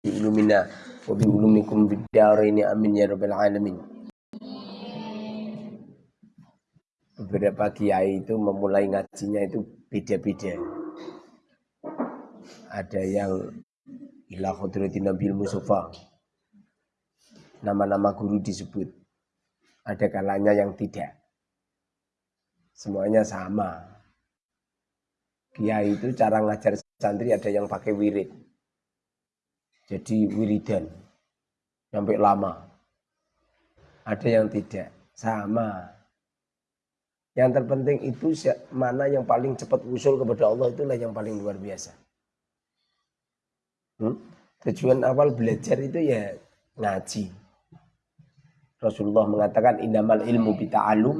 ulumikum bid ini amin ya rabbal alamin. Beberapa kiai itu memulai ngajinya itu beda-beda. Ada yang ila khudratin Nabil Mustafa. Nama-nama guru disebut. Ada kalanya yang tidak. Semuanya sama. Kiai itu cara ngajar santri ada yang pakai wirid. Jadi wiridan. Sampai lama. Ada yang tidak. Sama. Yang terpenting itu mana yang paling cepat usul kepada Allah itulah yang paling luar biasa. Hmm? Tujuan awal belajar itu ya ngaji. Rasulullah mengatakan innamal ilmu bita'alum.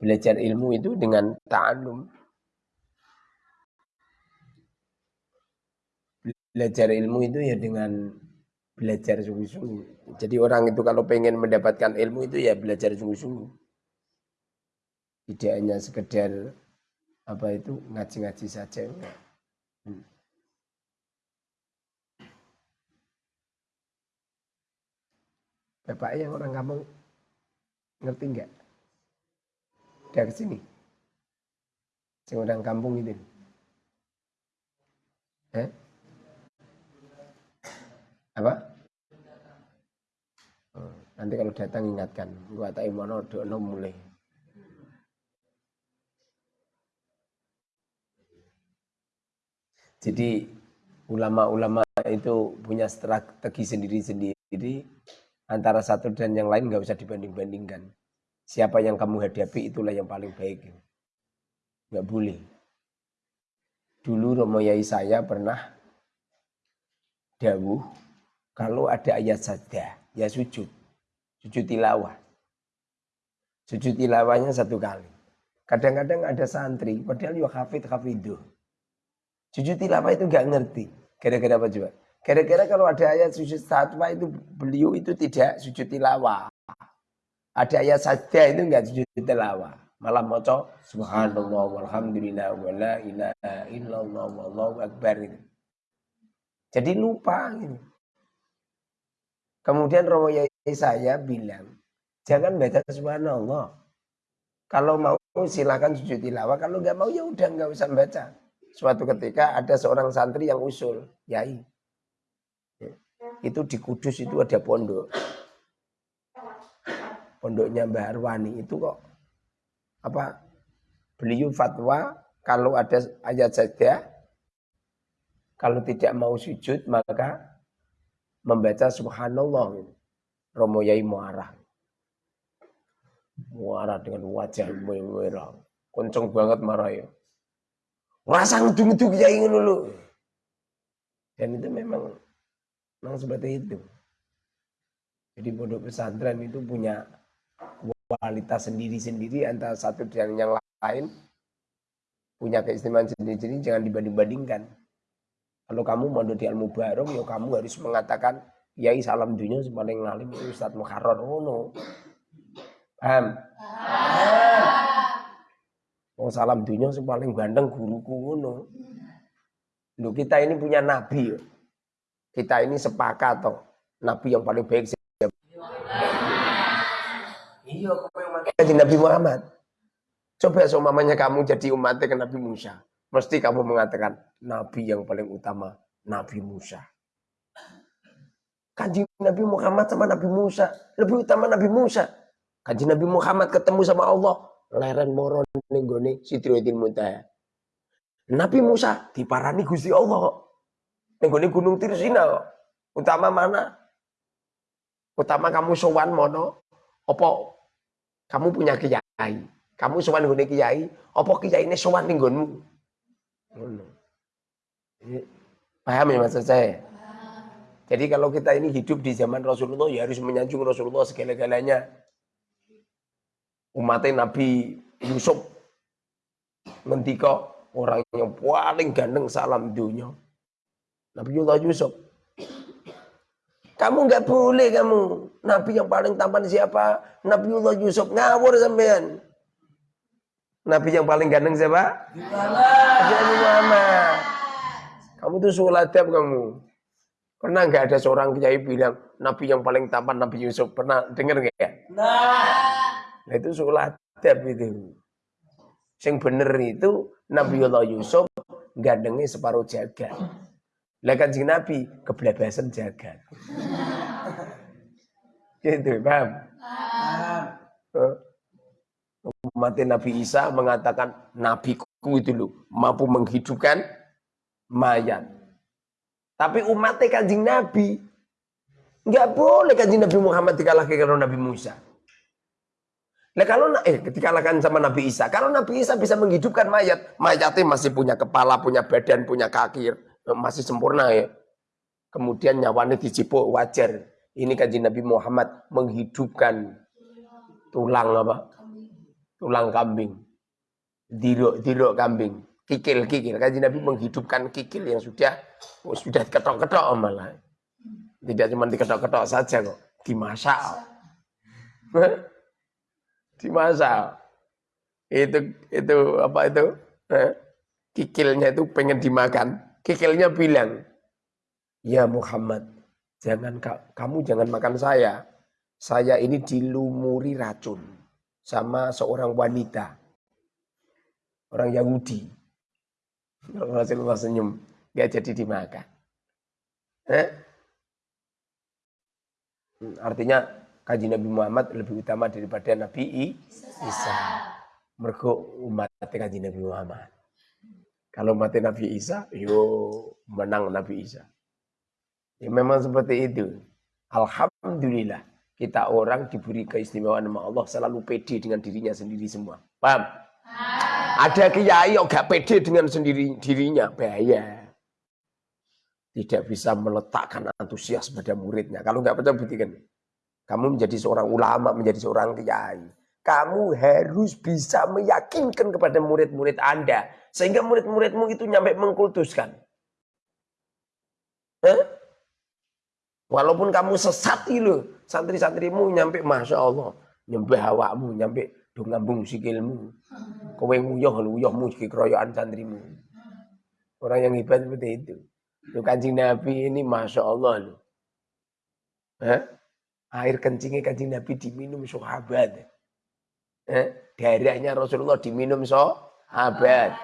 Belajar ilmu itu dengan ta'alum. Belajar ilmu itu ya dengan belajar sungguh-sungguh. Jadi orang itu kalau pengen mendapatkan ilmu itu ya belajar sungguh-sungguh. Tidak hanya sekedar apa itu ngaji-ngaji saja. Hmm. Bapak yang orang kampung ngerti enggak? Udah ke sini. Yang orang kampung itu. Eh? Apa? Nanti kalau datang ingatkan. Gua tak imono dono mulai. Jadi ulama-ulama itu punya strategi sendiri-sendiri antara satu dan yang lain nggak usah dibanding-bandingkan. Siapa yang kamu hadapi itulah yang paling baik. Nggak boleh. Dulu Romo Yai saya pernah dawuh kalau ada ayat saja ya sujud. Sujud tilawah. Sujud tilawahnya satu kali. Kadang-kadang ada santri, padahal ya hafid hafiduh. Sujud tilawah itu nggak ngerti. Kira-kira apa coba? Kira-kira kalau ada ayat sujud satwa itu beliau itu tidak sujud tilawah. Ada ayat saja itu enggak sujud tilawah. Malah moco subhanallah walhamdulillah wala ilaha illallah wallahu akbar itu. Jadi lupa gitu. Kemudian Romo saya bilang, jangan baca subhanallah. Kalau mau silakan sujud tilawah, kalau nggak mau ya udah nggak usah baca. Suatu ketika ada seorang santri yang usul, yai, itu di Kudus itu ada pondok. Pondoknya Mbah Arwani itu kok apa beliau fatwa kalau ada ayat saja kalau tidak mau sujud maka membaca subhanallah Romo Yai Muarah Muarah dengan wajah merah kenceng banget marah ya rasa ngedung-ngedung ya ingin dulu dan itu memang Memang seperti itu. Jadi pondok pesantren itu punya kualitas sendiri-sendiri antara satu dan yang lain. Punya keistimewaan sendiri-sendiri, jangan dibanding-bandingkan. Kalau kamu mau di ilmu barong, ya kamu harus mengatakan, Yai salam dunia paling ngalim itu Ustadz Muharrar. Oh no. Paham? Oh salam dunia paling ganteng guruku ngono. Loh kita ini punya nabi ya kita ini sepakat toh nabi yang paling baik siapa? Iya, kamu yang Nabi Muhammad. Coba seumamanya kamu jadi umatnya ke Nabi Musa. Mesti kamu mengatakan Nabi yang paling utama Nabi Musa. Kanji Nabi Muhammad sama Nabi Musa. Lebih utama Nabi Musa. Kanji Nabi Muhammad ketemu sama Allah. Leren moron nenggone Sidroidin Muntaha. Nabi Musa diparani Gusti Allah. Nenggone Gunung Tirsina. Utama mana? Utama kamu sowan mono opo kamu punya kiai. Kamu sowan nggone kiai, opo kiai ini sowan ning? Paham ya maksud saya? Jadi kalau kita ini hidup di zaman Rasulullah ya harus menyanjung Rasulullah segala-galanya. Umatnya Nabi Yusuf ngendika orang yang paling ganteng salam dunia. Nabiullah Yusuf. Kamu nggak boleh kamu. Nabi yang paling tampan siapa? Nabiullah Yusuf. Ngawur sampean. Nabi yang paling ganteng siapa? Nabi Muhammad. Kamu tuh suladab kamu. Pernah nggak ada seorang kiai bilang Nabi yang paling tampan Nabi Yusuf? Pernah dengar nggak ya? Nah. nah itu sholat itu. Yang bener itu Nabi Allah Yusuf gandengnya separuh jaga. Lah kanjeng Nabi kebelabasan jaga. gitu, paham? Paham. Umat Nabi Isa mengatakan nabiku itu loh mampu menghidupkan mayat. Tapi umatnya kanjeng Nabi. Nggak boleh kanjeng Nabi Muhammad dikalahkan karena Nabi Musa. Nah kalau eh dikalahkan sama Nabi Isa, kalau Nabi Isa bisa menghidupkan mayat, mayatnya masih punya kepala, punya badan, punya kaki, masih sempurna ya. Kemudian nyawanya dicipuk wajar. Ini kanjeng Nabi Muhammad menghidupkan tulang apa? Tulang kambing. Dirok, dirok kambing kikil-kikil. Kaji Nabi menghidupkan kikil yang sudah oh, sudah ketok-ketok malah. Tidak cuma diketok-ketok saja kok, dimasak. dimasak. Itu itu apa itu? Kikilnya itu pengen dimakan. Kikilnya bilang, "Ya Muhammad, jangan kamu jangan makan saya. Saya ini dilumuri racun sama seorang wanita. Orang Yahudi. Rasulullah senyum, gak jadi dimakan. Eh? Artinya kaji Nabi Muhammad lebih utama daripada Nabi Isa. Mergo umat kaji Nabi Muhammad. Kalau mati Nabi Isa, yo menang Nabi Isa. Ya memang seperti itu. Alhamdulillah kita orang diberi keistimewaan sama Allah selalu pede dengan dirinya sendiri semua. Paham? Ada kiai yang gak pede dengan sendiri dirinya, bahaya. Tidak bisa meletakkan antusias pada muridnya. Kalau nggak percaya buktikan. Kamu menjadi seorang ulama, menjadi seorang kiai. Kamu harus bisa meyakinkan kepada murid-murid Anda. Sehingga murid-muridmu itu nyampe mengkultuskan. Eh? Walaupun kamu sesat itu, santri-santrimu nyampe Masya Allah. Nyembah awakmu, nyampe do ngambung sikilmu. Kowe nguyuh nguyuhmu iki keroyokan santrimu. Orang yang hebat seperti itu. Lu kancing Nabi ini Masya Allah lu. Air kencingnya kancing Nabi diminum sahabat. Eh? Darahnya Rasulullah diminum sahabat.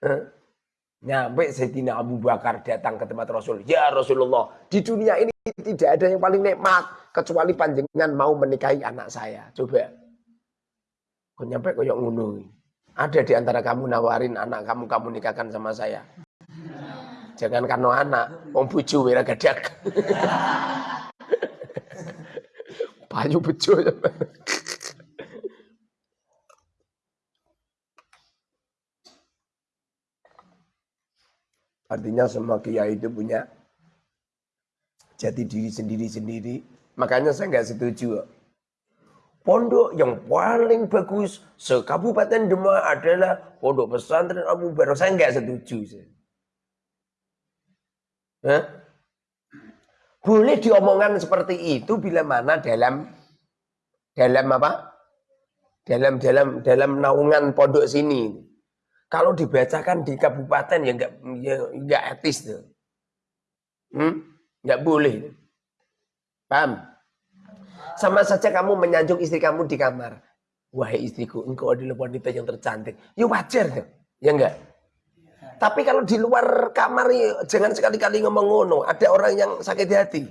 Eh? Nyampe Sayyidina Abu Bakar datang ke tempat Rasul. Ya Rasulullah, di dunia ini tidak ada yang paling nikmat kecuali panjenengan mau menikahi anak saya. Coba Kok nyampe koyok ngono. Ada di antara kamu nawarin anak kamu kamu nikahkan sama saya. Jangan karena anak, wong bojo wira gadak. Payu bojo. Artinya semua kiai itu punya jati diri sendiri-sendiri. Makanya saya nggak setuju pondok yang paling bagus sekabupaten Demak adalah pondok pesantren Abu Bakar. Saya nggak setuju. Hah? Boleh diomongkan seperti itu bila mana dalam dalam apa? Dalam dalam dalam naungan pondok sini. Kalau dibacakan di kabupaten ya nggak ya, nggak etis tuh. Hmm? Nggak boleh. Paham? Sama saja kamu menyanjung istri kamu di kamar. Wahai istriku, engkau adalah wanita yang tercantik. Ya wajar tuh. Ya enggak? Tapi kalau di luar kamar ya, jangan sekali-kali ngomong ngono. Ada orang yang sakit hati.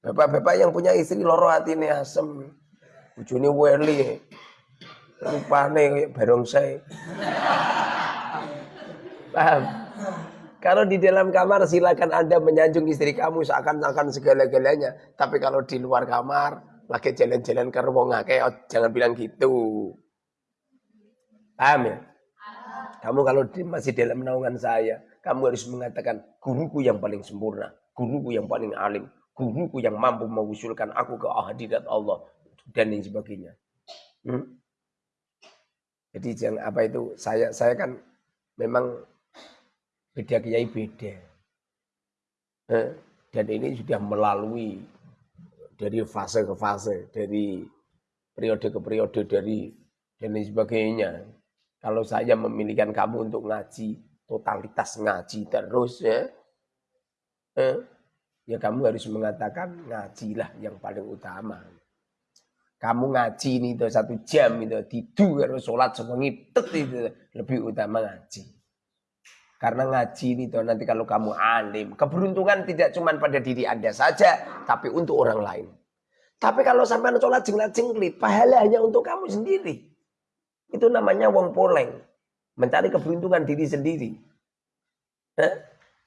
Bapak-bapak yang punya istri loro hati ini asem. Ujuni weli. Rupane barongsai. Paham? Kalau di dalam kamar silakan Anda menyanjung istri kamu seakan-akan segala-galanya. Tapi kalau di luar kamar, lagi jalan-jalan ke ruang oh, jangan bilang gitu. Paham ya? Kamu kalau masih dalam naungan saya, kamu harus mengatakan guruku yang paling sempurna, guruku yang paling alim, guruku yang mampu mengusulkan aku ke hadirat Allah dan lain sebagainya. Hmm? Jadi jangan apa itu saya saya kan memang beda kiai beda. Eh, dan ini sudah melalui dari fase ke fase, dari periode ke periode, dari dan lain sebagainya. Kalau saya memilihkan kamu untuk ngaji, totalitas ngaji terus ya. Eh, ya kamu harus mengatakan ngajilah yang paling utama. Kamu ngaji ini itu satu jam itu tidur harus sholat sewengi itu lebih utama ngaji. Karena ngaji ini tuh nanti kalau kamu alim, keberuntungan tidak cuma pada diri Anda saja, tapi untuk orang lain. Tapi kalau sampai sholat jenglat jenglit, pahala hanya untuk kamu sendiri. Itu namanya wong poleng. Mencari keberuntungan diri sendiri. Hah?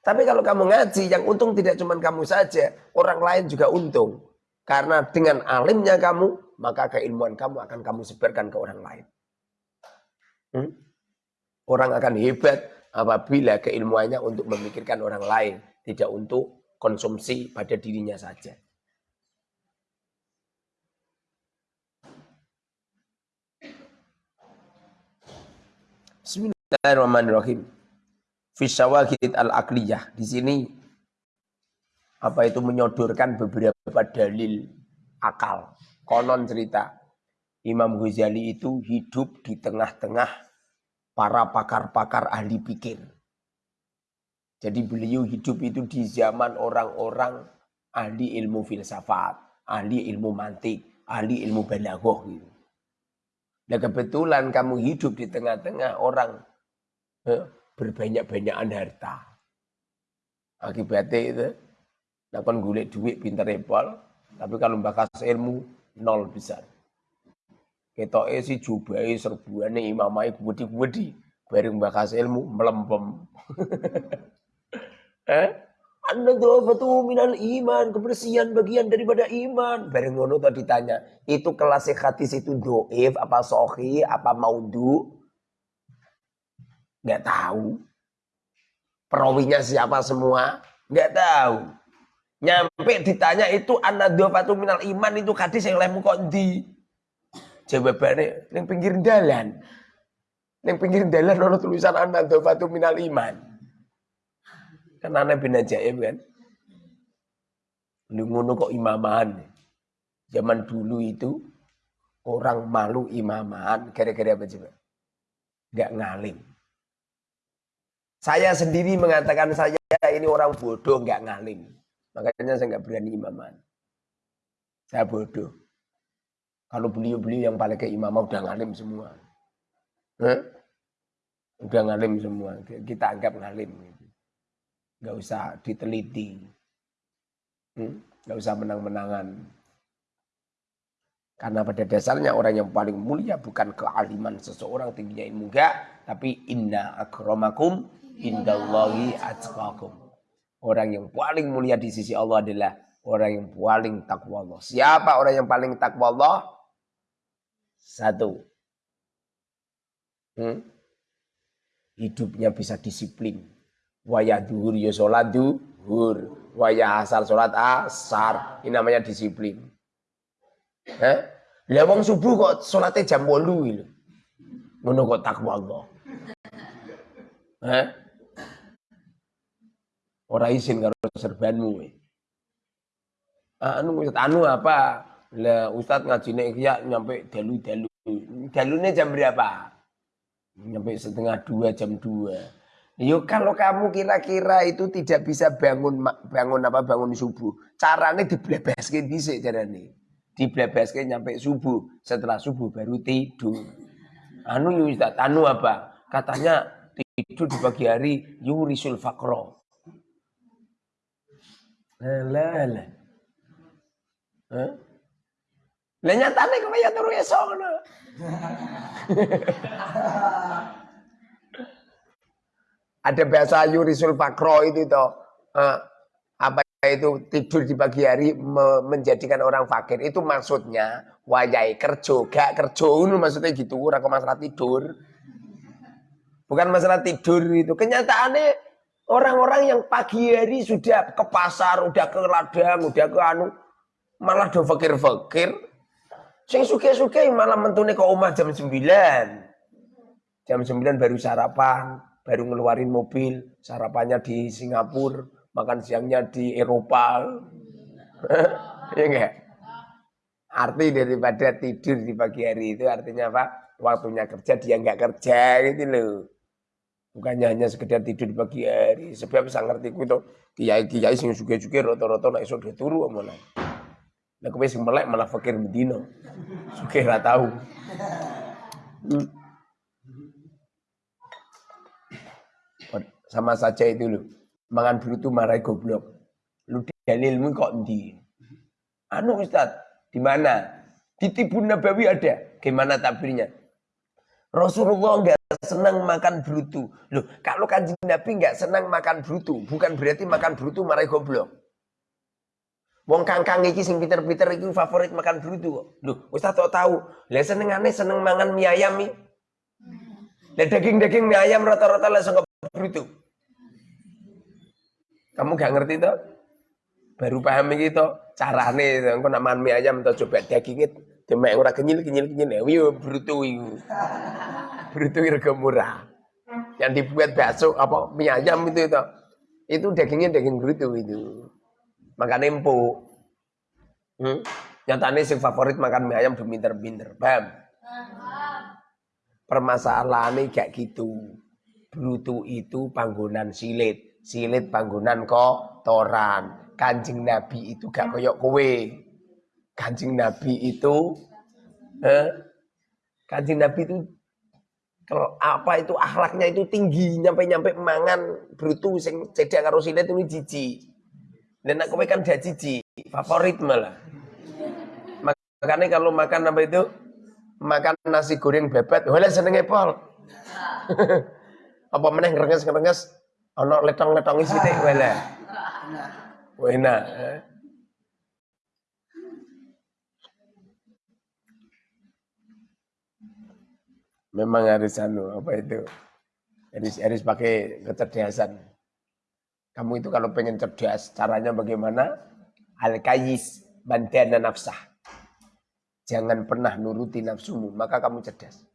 Tapi kalau kamu ngaji, yang untung tidak cuma kamu saja, orang lain juga untung. Karena dengan alimnya kamu, maka keilmuan kamu akan kamu sebarkan ke orang lain. Hmm? Orang akan hebat apabila keilmuannya untuk memikirkan orang lain, tidak untuk konsumsi pada dirinya saja. Bismillahirrahmanirrahim. Fisawakid al-akliyah. Di sini apa itu menyodorkan beberapa dalil akal. Konon cerita Imam Ghazali itu hidup di tengah-tengah para pakar-pakar ahli pikir. Jadi beliau hidup itu di zaman orang-orang ahli ilmu filsafat, ahli ilmu mantik, ahli ilmu balaghah gitu. Nah kebetulan kamu hidup di tengah-tengah orang eh, berbanyak-banyakan harta. Akibatnya itu, nah kan gulik duit pinter repol, tapi kalau bakas ilmu nol besar. Ketoke si jubai serbuane imamai gede-gede. Bareng bakas ilmu melempem. eh? Anda tuh minal iman, kebersihan bagian daripada iman. Bareng ngono tadi tanya, itu kelas hadis itu doif, apa sohi, apa maudu? Gak tahu. Perawinya siapa semua? Gak tahu. Nyampe ditanya itu dua minal iman itu hadis yang lemu kok di Jawabannya yang pinggir dalan. Yang pinggir dalan ono tulisan anak dofatu minal iman. Kan anak bin ajaib kan. Lu kok imaman. Zaman dulu itu orang malu imaman gara-gara apa coba? Gak ngalim. Saya sendiri mengatakan saya ini orang bodoh gak ngalim. Makanya saya nggak berani imaman. Saya bodoh. Kalau beliau-beliau yang paling ke imam udah ngalim semua. Eh? Udah ngalim semua. Kita anggap ngalim. Gitu. Gak usah diteliti. Hmm? Gak usah menang-menangan. Karena pada dasarnya orang yang paling mulia bukan kealiman seseorang tingginya ilmu enggak, tapi inna akramakum indallahi atqakum. Orang yang paling mulia di sisi Allah adalah orang yang paling takwa Allah. Siapa orang yang paling takwa Allah? Satu. Hmm? Hidupnya bisa disiplin. Wayah duhur ya sholat duhur. Wayah asar sholat asar. Ini namanya disiplin. Eh? Lah subuh kok sholatnya jam 8 lho. Ngono kok takwa Allah. Eh? Ora izin karo serbanmu. Anu anu apa? Lah Ustaz ngajine ya nyampe dalu-dalu. Dalune jam berapa? Nyampe setengah dua jam dua. Yuk kalau kamu kira-kira itu tidak bisa bangun bangun apa bangun subuh, caranya diblebeske dhisik carane. Diblebeske nyampe subuh, setelah subuh baru tidur. Anu Ustaz, anu apa? Katanya tidur di pagi hari yurisul fakro. Lah. Hah? Lah nyatane kaya turu esok ngono. Ada bahasa Yurisul Fakro itu toh. Uh, apa itu tidur di pagi hari me menjadikan orang fakir itu maksudnya wajai kerja gak kerja itu maksudnya gitu orang masalah tidur bukan masalah tidur itu kenyataannya orang-orang yang pagi hari sudah ke pasar udah ke ladang udah ke anu malah do fakir-fakir Sing suke-suke malah mentune ke omah jam 9. Jam 9 baru sarapan, baru ngeluarin mobil, sarapannya di Singapura, makan siangnya di Eropa. Iya enggak? Arti daripada tidur di pagi hari itu artinya apa? Waktunya kerja dia enggak kerja gitu loh. Bukannya hanya sekedar tidur di pagi hari. Sebab bisa ngerti ku itu kiai-kiai sing suge-suge rata-rata nek esuk turu omongane. Nek kowe sing melek malah fakir bedino. Suge ra tahu. Hmm. Sama saja itu loh. Mangan brutu marai goblok. Lu dalilmu kok ndi? Anu Ustaz, di mana? Di Nabawi ada. Gimana tabirnya? Rasulullah enggak senang makan brutu. Loh, kalau kanjeng Nabi nggak senang makan brutu, bukan berarti makan brutu marai goblok. Wong kangkang iki sing pinter-pinter iki favorit makan brutu kok. Loh, Ustaz tak tahu. Lah senengane seneng mangan mie ayam iki. Lah daging-daging mie ayam rata-rata langsung ke brutu. Kamu gak ngerti toh? Baru paham iki toh carane engko nak mangan mie ayam toh coba dagingnya demek ora kenyil-kenyil-kenyil. Yo brutu iku itu harga murah. Yang dibuat bakso apa mie ayam itu itu. Itu dagingnya daging berutu itu. Makan empuk. Hmm? Nyatanya si favorit makan mie ayam pinter-pinter. Paham? Permasalahannya kayak gitu. Brutu itu panggonan silit. Silit panggonan kotoran. Kancing Nabi itu gak koyok kowe. Kancing Nabi itu eh, Kancing Nabi itu apa itu akhlaknya itu tinggi nyampe-nyampe mangan brutu sing cedak karo silet itu jiji. Dan aku kan dia jiji, favorit malah. Makanya kalau makan apa itu makan nasi goreng bebet, wala senenge pol. apa meneh ngerenges-ngerenges ana letong-letongi sithik wala. Enak. Eh. Memang harus anu apa itu? Harus harus pakai kecerdasan. Kamu itu kalau pengen cerdas, caranya bagaimana? Al-kayis bantana nafsah. Jangan pernah nuruti nafsumu, maka kamu cerdas.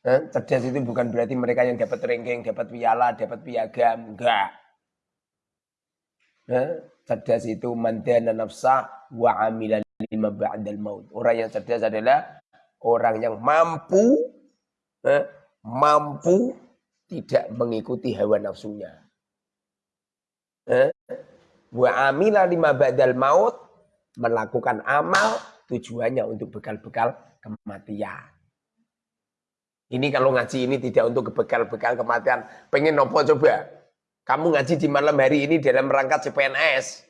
Eh, cerdas itu bukan berarti mereka yang dapat ranking, dapat piala, dapat piagam, enggak. Eh, cerdas itu mandana nafsah wa amilan lima ba'dal maut. Orang yang cerdas adalah orang yang mampu eh, mampu tidak mengikuti hawa nafsunya. Eh, amila lima badal maut melakukan amal tujuannya untuk bekal-bekal kematian. Ini kalau ngaji ini tidak untuk bekal-bekal kematian. Pengen nopo coba? Kamu ngaji di malam hari ini dalam rangka CPNS.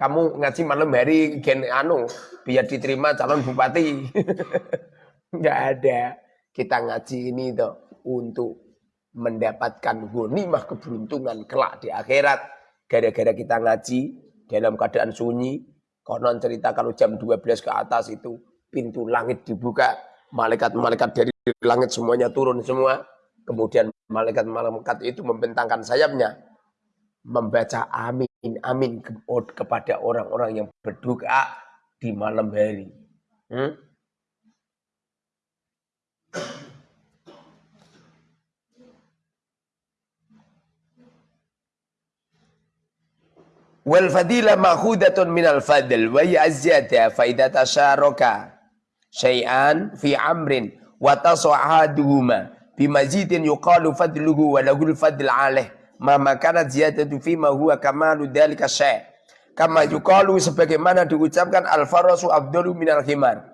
Kamu ngaji malam hari gen anu biar diterima calon bupati. Enggak ada. Kita ngaji ini toh untuk mendapatkan gunimah keberuntungan kelak di akhirat. Gara-gara kita ngaji dalam keadaan sunyi. Konon cerita kalau jam 12 ke atas itu pintu langit dibuka. Malaikat-malaikat dari langit semuanya turun semua. Kemudian malaikat-malaikat itu membentangkan sayapnya. Membaca amin, amin kepada orang-orang yang berdoa di malam hari. Hmm? Wal fadila ma'khudatun minal fadl wa yazzata fa idza tasharaka syai'an fi amrin wa tasa'aduhuma bimazidin yuqalu fadluhu wa lahul fadl alaih ma makanat ziyadatu fi ma huwa kamalu dhalika syai' Kama yukalu sebagaimana diucapkan al-farasu abdulu minal khimar.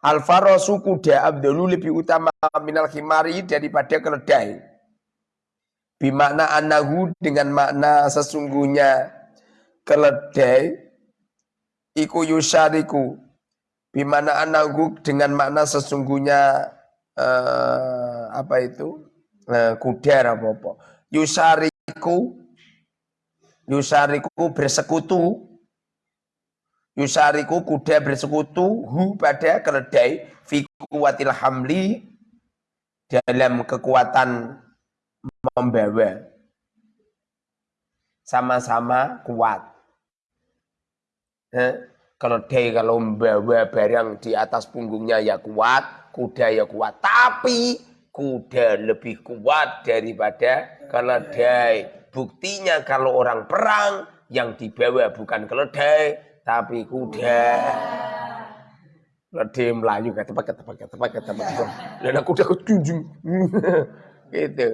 Al-farasu kuda abdulu lebih utama minal khimari daripada keledai. Bimakna anahu dengan makna sesungguhnya keledai iku yusariku. Bimana anahu dengan makna sesungguhnya uh, apa itu uh, kuda apa apa. Yusariku. Yusariku bersekutu. Yusariku kuda bersekutu. Hu pada keledai. Fi hamli. Dalam kekuatan membawa. Sama-sama kuat. Eh, keledai kalau membawa barang di atas punggungnya ya kuat, kuda ya kuat. Tapi kuda lebih kuat daripada keledai. Buktinya kalau orang perang yang dibawa bukan keledai, tapi kuda. Lede melayu kata pakai kata pakai kata pakai. Dan aku udah kejunjung. gitu.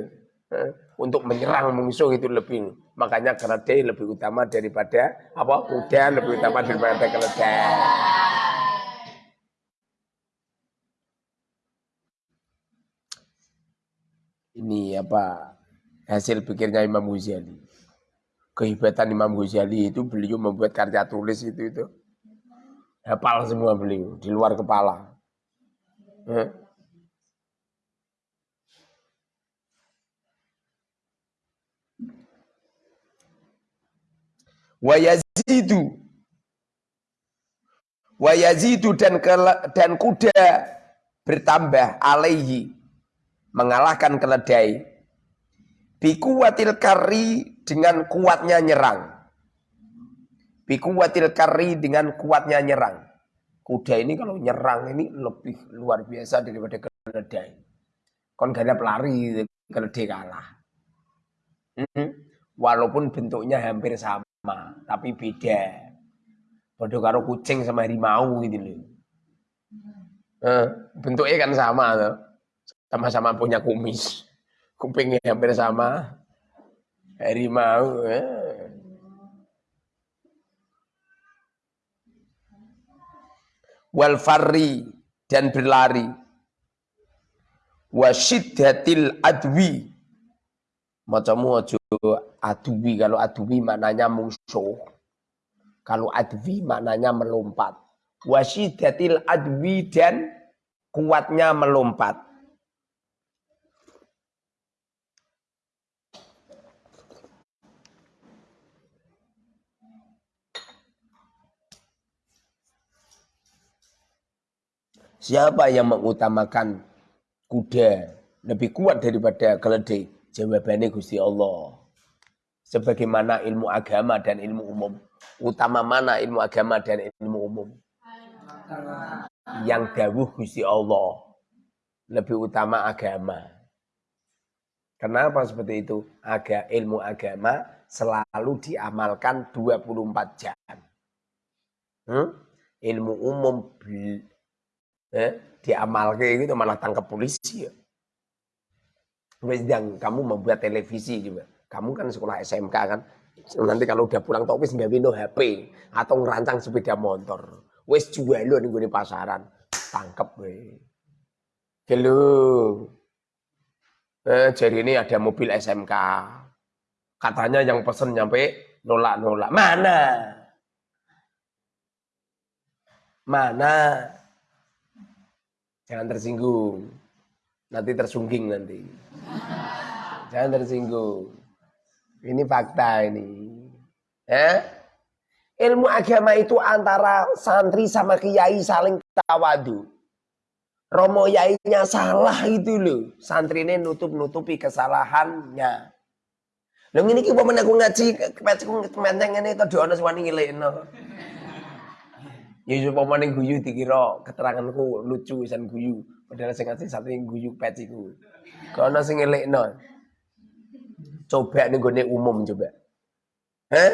Untuk menyerang musuh itu lebih makanya keledai lebih utama daripada apa kuda lebih utama daripada keledai. Ini apa hasil pikirnya Imam Ghazali. Kehebatan Imam Ghazali itu beliau membuat karya tulis itu itu hafal semua beliau di luar kepala. Eh? wa yazidu wa yazidu dan dan kuda bertambah alaihi mengalahkan keledai bikuwatil kari dengan kuatnya nyerang bikuwatil kari dengan kuatnya nyerang kuda ini kalau nyerang ini lebih luar biasa daripada keledai kon pelari keledai kalah hmm? walaupun bentuknya hampir sama tapi beda. Bodoh karo kucing sama harimau gitu loh. Bentuknya kan sama tuh. Sama-sama punya kumis. Kupingnya hampir sama. Harimau. Eh. Wal farri dan berlari. Wasyiddatil adwi. Macamu aja adwi. Kalau adwi maknanya musuh. Kalau adwi maknanya melompat. Wasidatil adwi dan kuatnya melompat. Siapa yang mengutamakan kuda lebih kuat daripada keledai? Jawabannya Gusti Allah sebagaimana ilmu agama dan ilmu umum. Utama mana ilmu agama dan ilmu umum? Yang dawuh Gusti Allah lebih utama agama. Kenapa seperti itu? Aga, ilmu agama selalu diamalkan 24 jam. Hmm? Ilmu umum eh, diamalkan itu malah tangkap polisi ya. Yang kamu membuat televisi juga kamu kan sekolah SMK kan. Nanti kalau udah pulang topis nggak no HP atau ngerancang sepeda motor. Wes jual lo nih pasaran. Tangkep we. Halo. Eh, jadi ini ada mobil SMK. Katanya yang pesen nyampe nolak-nolak. Mana? Mana? Jangan tersinggung. Nanti tersungging nanti. Jangan tersinggung. Ini fakta ini. Eh? Ilmu agama itu antara santri sama kiai saling tawadu. Romo yainya salah itu loh. Santri ini nutup-nutupi kesalahannya. Lho ini kita mau aku ngaji kemenceng ini itu doa wani ngilekno. Ya supaya ning guyu dikira keteranganku lucu san guyu. Padahal sing ngaji santri guyu peciku. Kalau sing ngelekno. Coba nih gue umum coba. Eh?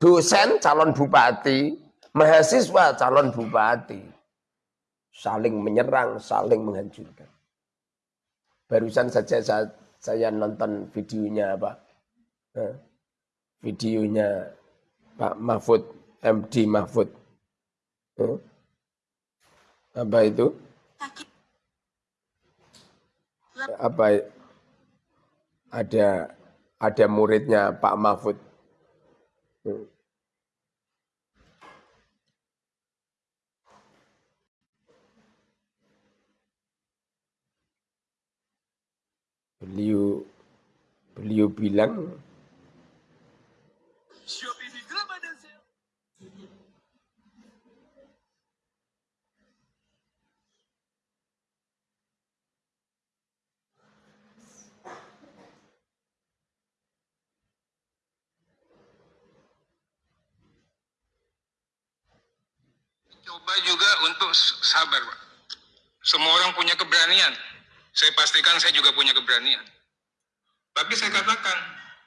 Dosen calon bupati, mahasiswa calon bupati. Saling menyerang, saling menghancurkan. Barusan saja saya, saya nonton videonya apa? Eh? Videonya Pak Mahfud, MD Mahfud. Apa itu? Apa ada ada muridnya Pak Mahfud. Beliau beliau bilang Coba juga untuk sabar, Pak. Semua orang punya keberanian. Saya pastikan saya juga punya keberanian. Tapi saya katakan,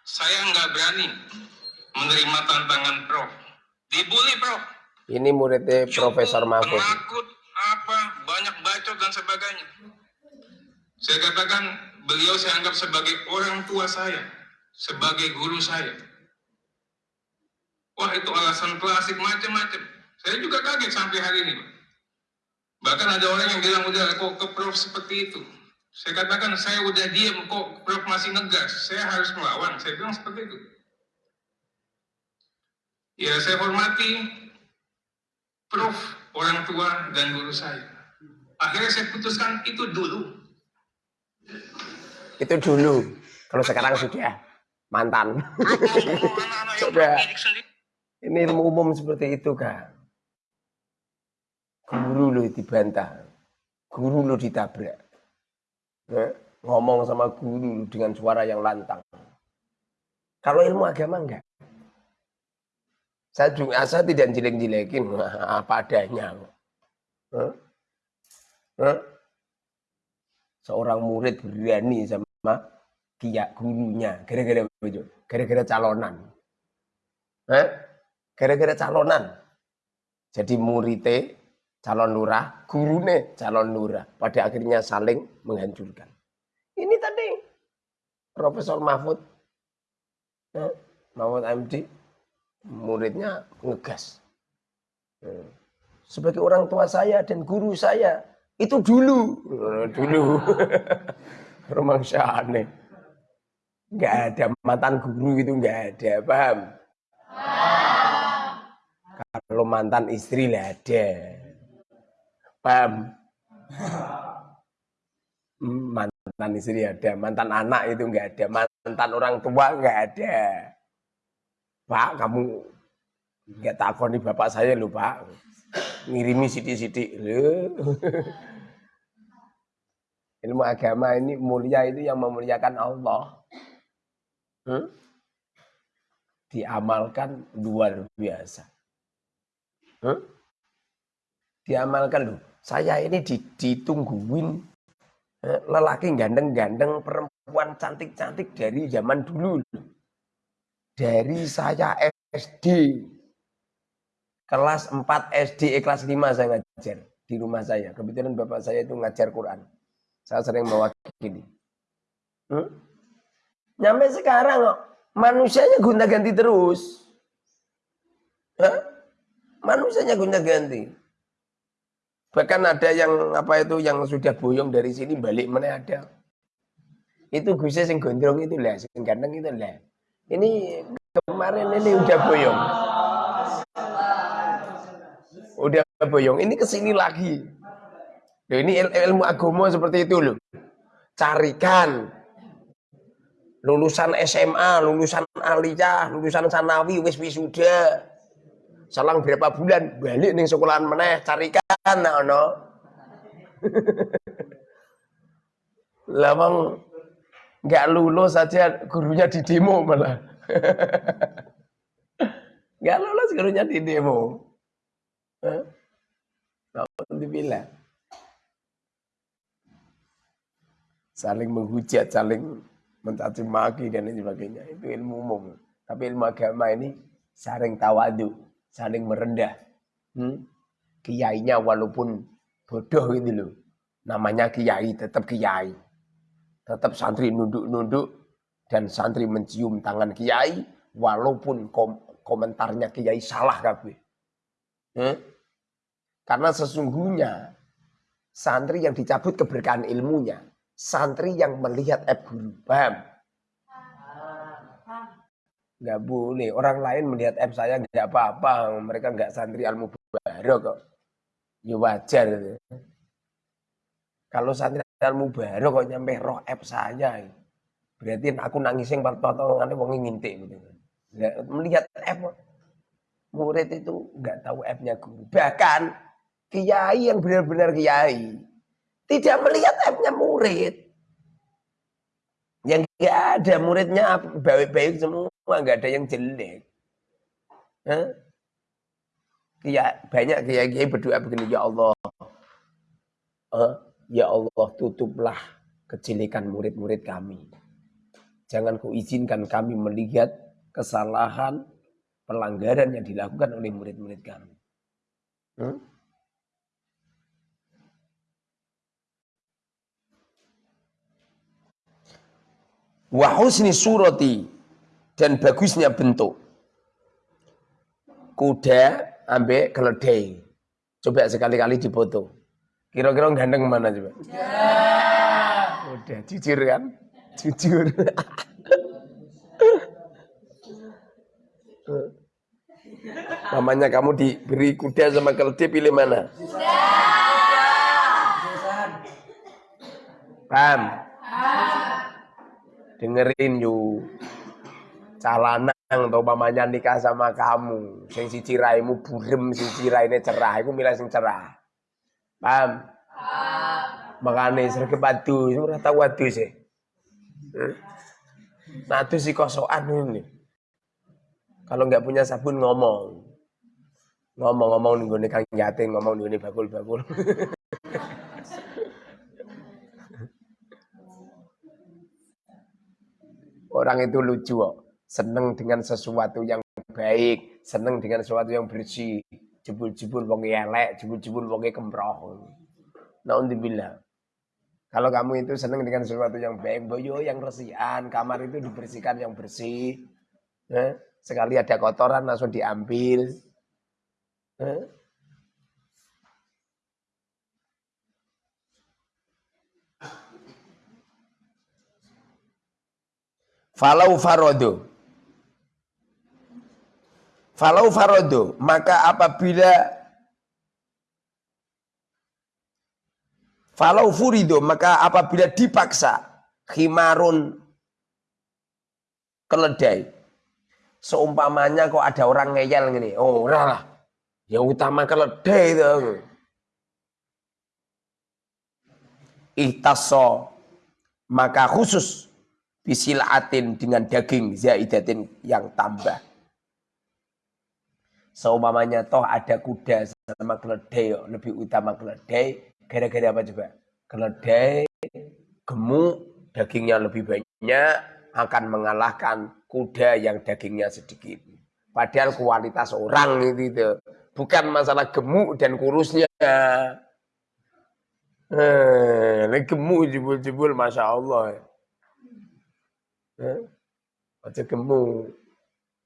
saya nggak berani menerima tantangan Prof. Dibully, Prof. Ini muridnya Profesor Mahfud. Penakut, apa, banyak bacot dan sebagainya. Saya katakan, beliau saya anggap sebagai orang tua saya, sebagai guru saya. Wah itu alasan klasik macam-macam. Saya juga kaget sampai hari ini. Bahkan ada orang yang bilang, udah kok ke prof seperti itu. Saya katakan, saya udah diam kok prof masih ngegas. Saya harus melawan. Saya bilang seperti itu. Ya saya hormati prof, orang tua, dan guru saya. Akhirnya saya putuskan itu dulu. Itu dulu. Kalau sekarang sudah mantan. sudah. Ini ilmu umum seperti itu kak. Guru lo dibantah. Guru lo ditabrak. Ngomong sama guru dengan suara yang lantang. Kalau ilmu agama enggak. Saya juga saya tidak jelek-jelekin apa adanya. Seorang murid berani sama kiai gurunya gara-gara gara-gara calonan. Gara-gara calonan. Jadi muridnya calon lurah, gurune calon lurah. Pada akhirnya saling menghancurkan. Ini tadi Profesor Mahfud, ya, Mahfud MD, muridnya ngegas. Ya. Sebagai orang tua saya dan guru saya, itu dulu. Dulu. Romang aneh. Enggak ada mantan guru itu enggak ada, paham? Kalau mantan istri lah ada. Paham? Mantan istri ada, mantan anak itu enggak ada, mantan orang tua enggak ada. Pak, kamu enggak takoni bapak saya lho, Pak. Ngirimi sidik-sidik. Ilmu agama ini mulia itu yang memuliakan Allah. Hmm? Diamalkan luar biasa. Hmm? Diamalkan loh. Saya ini ditungguin eh, lelaki gandeng-gandeng perempuan cantik-cantik dari zaman dulu. Dari saya SD. Kelas 4 SD, eh, kelas 5 saya ngajar di rumah saya. Kebetulan bapak saya itu ngajar Quran. Saya sering mewakili. Hmm? Nyampe sekarang manusianya gonta-ganti terus. Hah? Manusianya gonta-ganti. Bahkan ada yang apa itu yang sudah boyong dari sini balik mana ada. Itu Gusnya sing gondrong itu lah, sing ganteng itu lah. Ini kemarin ini udah boyong. Udah boyong, ini ke sini lagi. Loh, ini il ilmu agama seperti itu loh. Carikan lulusan SMA, lulusan aliyah, lulusan sanawi, wis wisuda selang berapa bulan balik nih sekolahan meneh carikan nah no Lawang nggak lulus saja gurunya di demo malah. Nggak lulus gurunya di demo dibilang? Saling menghujat saling mencaci maki dan lain sebagainya. Itu ilmu umum. Tapi ilmu agama ini saling tawadu saling merendah. Hmm? Kiainya walaupun bodoh gitu loh. Namanya kiai tetap kiai. Tetap santri nunduk-nunduk dan santri mencium tangan kiai walaupun kom komentarnya kiai salah kabeh. Hmm? Karena sesungguhnya santri yang dicabut keberkahan ilmunya, santri yang melihat eb guru. Paham? Nggak boleh. Orang lain melihat app saya nggak apa-apa. Mereka nggak santri ilmu baru kok. Ya wajar. Kalau santri ilmu baru kok nyampe roh app saya. Berarti aku nangis yang pertolongannya wong ngintik gitu. Nggak, melihat app murid itu nggak tahu appnya guru. Bahkan kiai yang benar-benar kiai tidak melihat appnya murid. Yang nggak ada muridnya baik-baik semua Wah, nggak ada yang jelek. Hah? Ya, banyak kiai-kiai berdoa begini, ya Allah, uh, ya Allah tutuplah kejelekan murid-murid kami. Jangan kau izinkan kami melihat kesalahan, pelanggaran yang dilakukan oleh murid-murid kami. Hmm? Wa husni surati dan bagusnya bentuk. Kuda ambek keledai. Coba sekali-kali dipoto. Kira-kira ganteng mana coba? Ya. Udah jujur kan? Jujur. Namanya kamu diberi kuda sama keledai pilih mana? Paham? Dengerin yuk. Calanang atau pamannya nikah sama kamu. Sing si ciraimu burem, si ciraine cerah. Aku milih sing cerah. Paham? Makanya sergap adu, ora tau adu sih. Nah itu si kosokan ini. Kalau nggak punya sabun ngomong. Ngomong-ngomong nih kang yatim, ngomong nih bakul-bakul. Orang itu lucu kok. Seneng dengan sesuatu yang baik, seneng dengan sesuatu yang bersih. Jebul-jebul wong elek, jebul-jebul wong kemproh. Naudzubillah. Kalau kamu itu seneng dengan sesuatu yang baik, boyo yang resian, kamar itu dibersihkan yang bersih. Eh? Sekali ada kotoran langsung diambil. Eh? Falau farodo. Falau farodo. Maka apabila Falau furido. Maka apabila dipaksa. Khimarun keledai Seumpamanya kok ada orang ngeyel gini, oh ora. Yang utama keledai itu. Ihtaso maka khusus bisilatin dengan daging zaidatin yang tambah. Seumpamanya toh ada kuda sama keledai, lebih utama keledai, gara-gara apa coba? Keledai gemuk, dagingnya lebih banyak, akan mengalahkan kuda yang dagingnya sedikit. Padahal kualitas orang itu, itu. bukan masalah gemuk dan kurusnya. Eh, gemuk jebul-jebul, masya Allah. Eh, gemuk.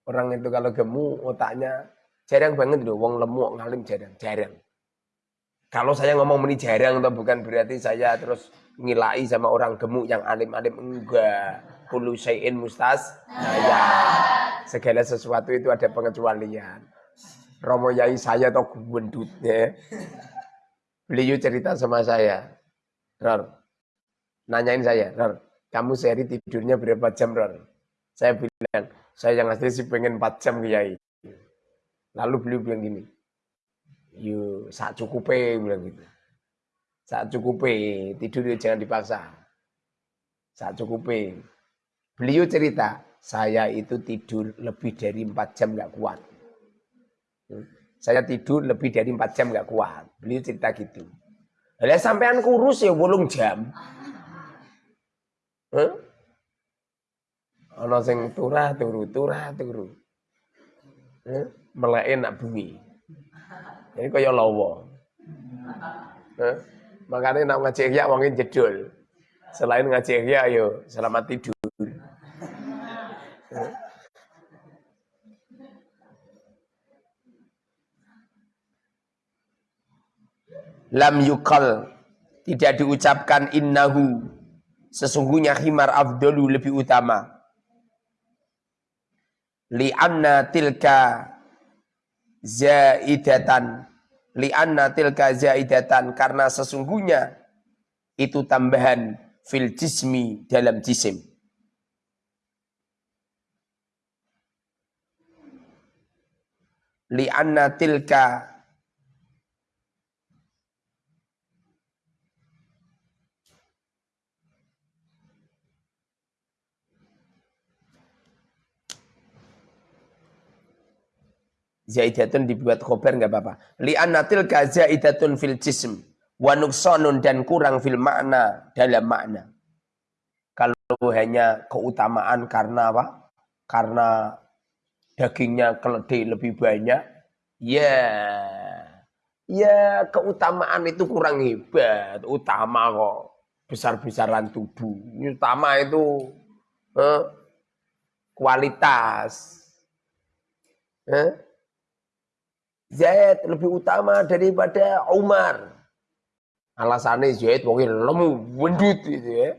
Orang itu kalau gemuk otaknya jarang banget loh, wong lemuk ngalim jarang, jarang. Kalau saya ngomong ini jarang atau bukan berarti saya terus ngilai sama orang gemuk yang alim-alim enggak. Kullu syai'in mustas. Nah ya segala sesuatu itu ada pengecualian. Romo Yai saya atau gendutnya. Beliau cerita sama saya Ror nanyain saya Ror kamu sehari tidurnya berapa jam Ror? Saya bilang saya yang asli sih pengen 4 jam Kiai lalu beliau bilang gini yuk saat cukup bilang gitu saat cukup tidur jangan dipaksa saat cukup Beliau cerita, saya itu tidur lebih dari 4 jam nggak kuat. Saya tidur lebih dari 4 jam nggak kuat. Beliau cerita gitu. Lah sampean kurus ya bolong jam. Huh? Ana sing turah turu, turah turu. Huh? Meleke nak bumi. Jadi kaya lawa. Huh? Makanya nak ngaji ya wongin jedul. Selain ngaji ya ayo selamat tidur. lam yukal tidak diucapkan innahu sesungguhnya himar afdalu lebih utama li'anna tilka zaidatan. Li'anna tilka zaidatan. Karena sesungguhnya itu tambahan fil jismi dalam jisim. Li'anna tilka Zaidatun dibuat khobar nggak apa-apa. Li'anatil ka zaidatun fil jism. Wa nuksonun dan kurang fil makna dalam makna. Kalau hanya keutamaan karena apa? Karena dagingnya keledai lebih banyak. Ya, ya keutamaan itu kurang hebat. Utama kok besar-besaran tubuh. Utama itu eh, kualitas. Eh? Zaid lebih utama daripada Umar. Alasannya Zaid wong lemu, wendut gitu ya.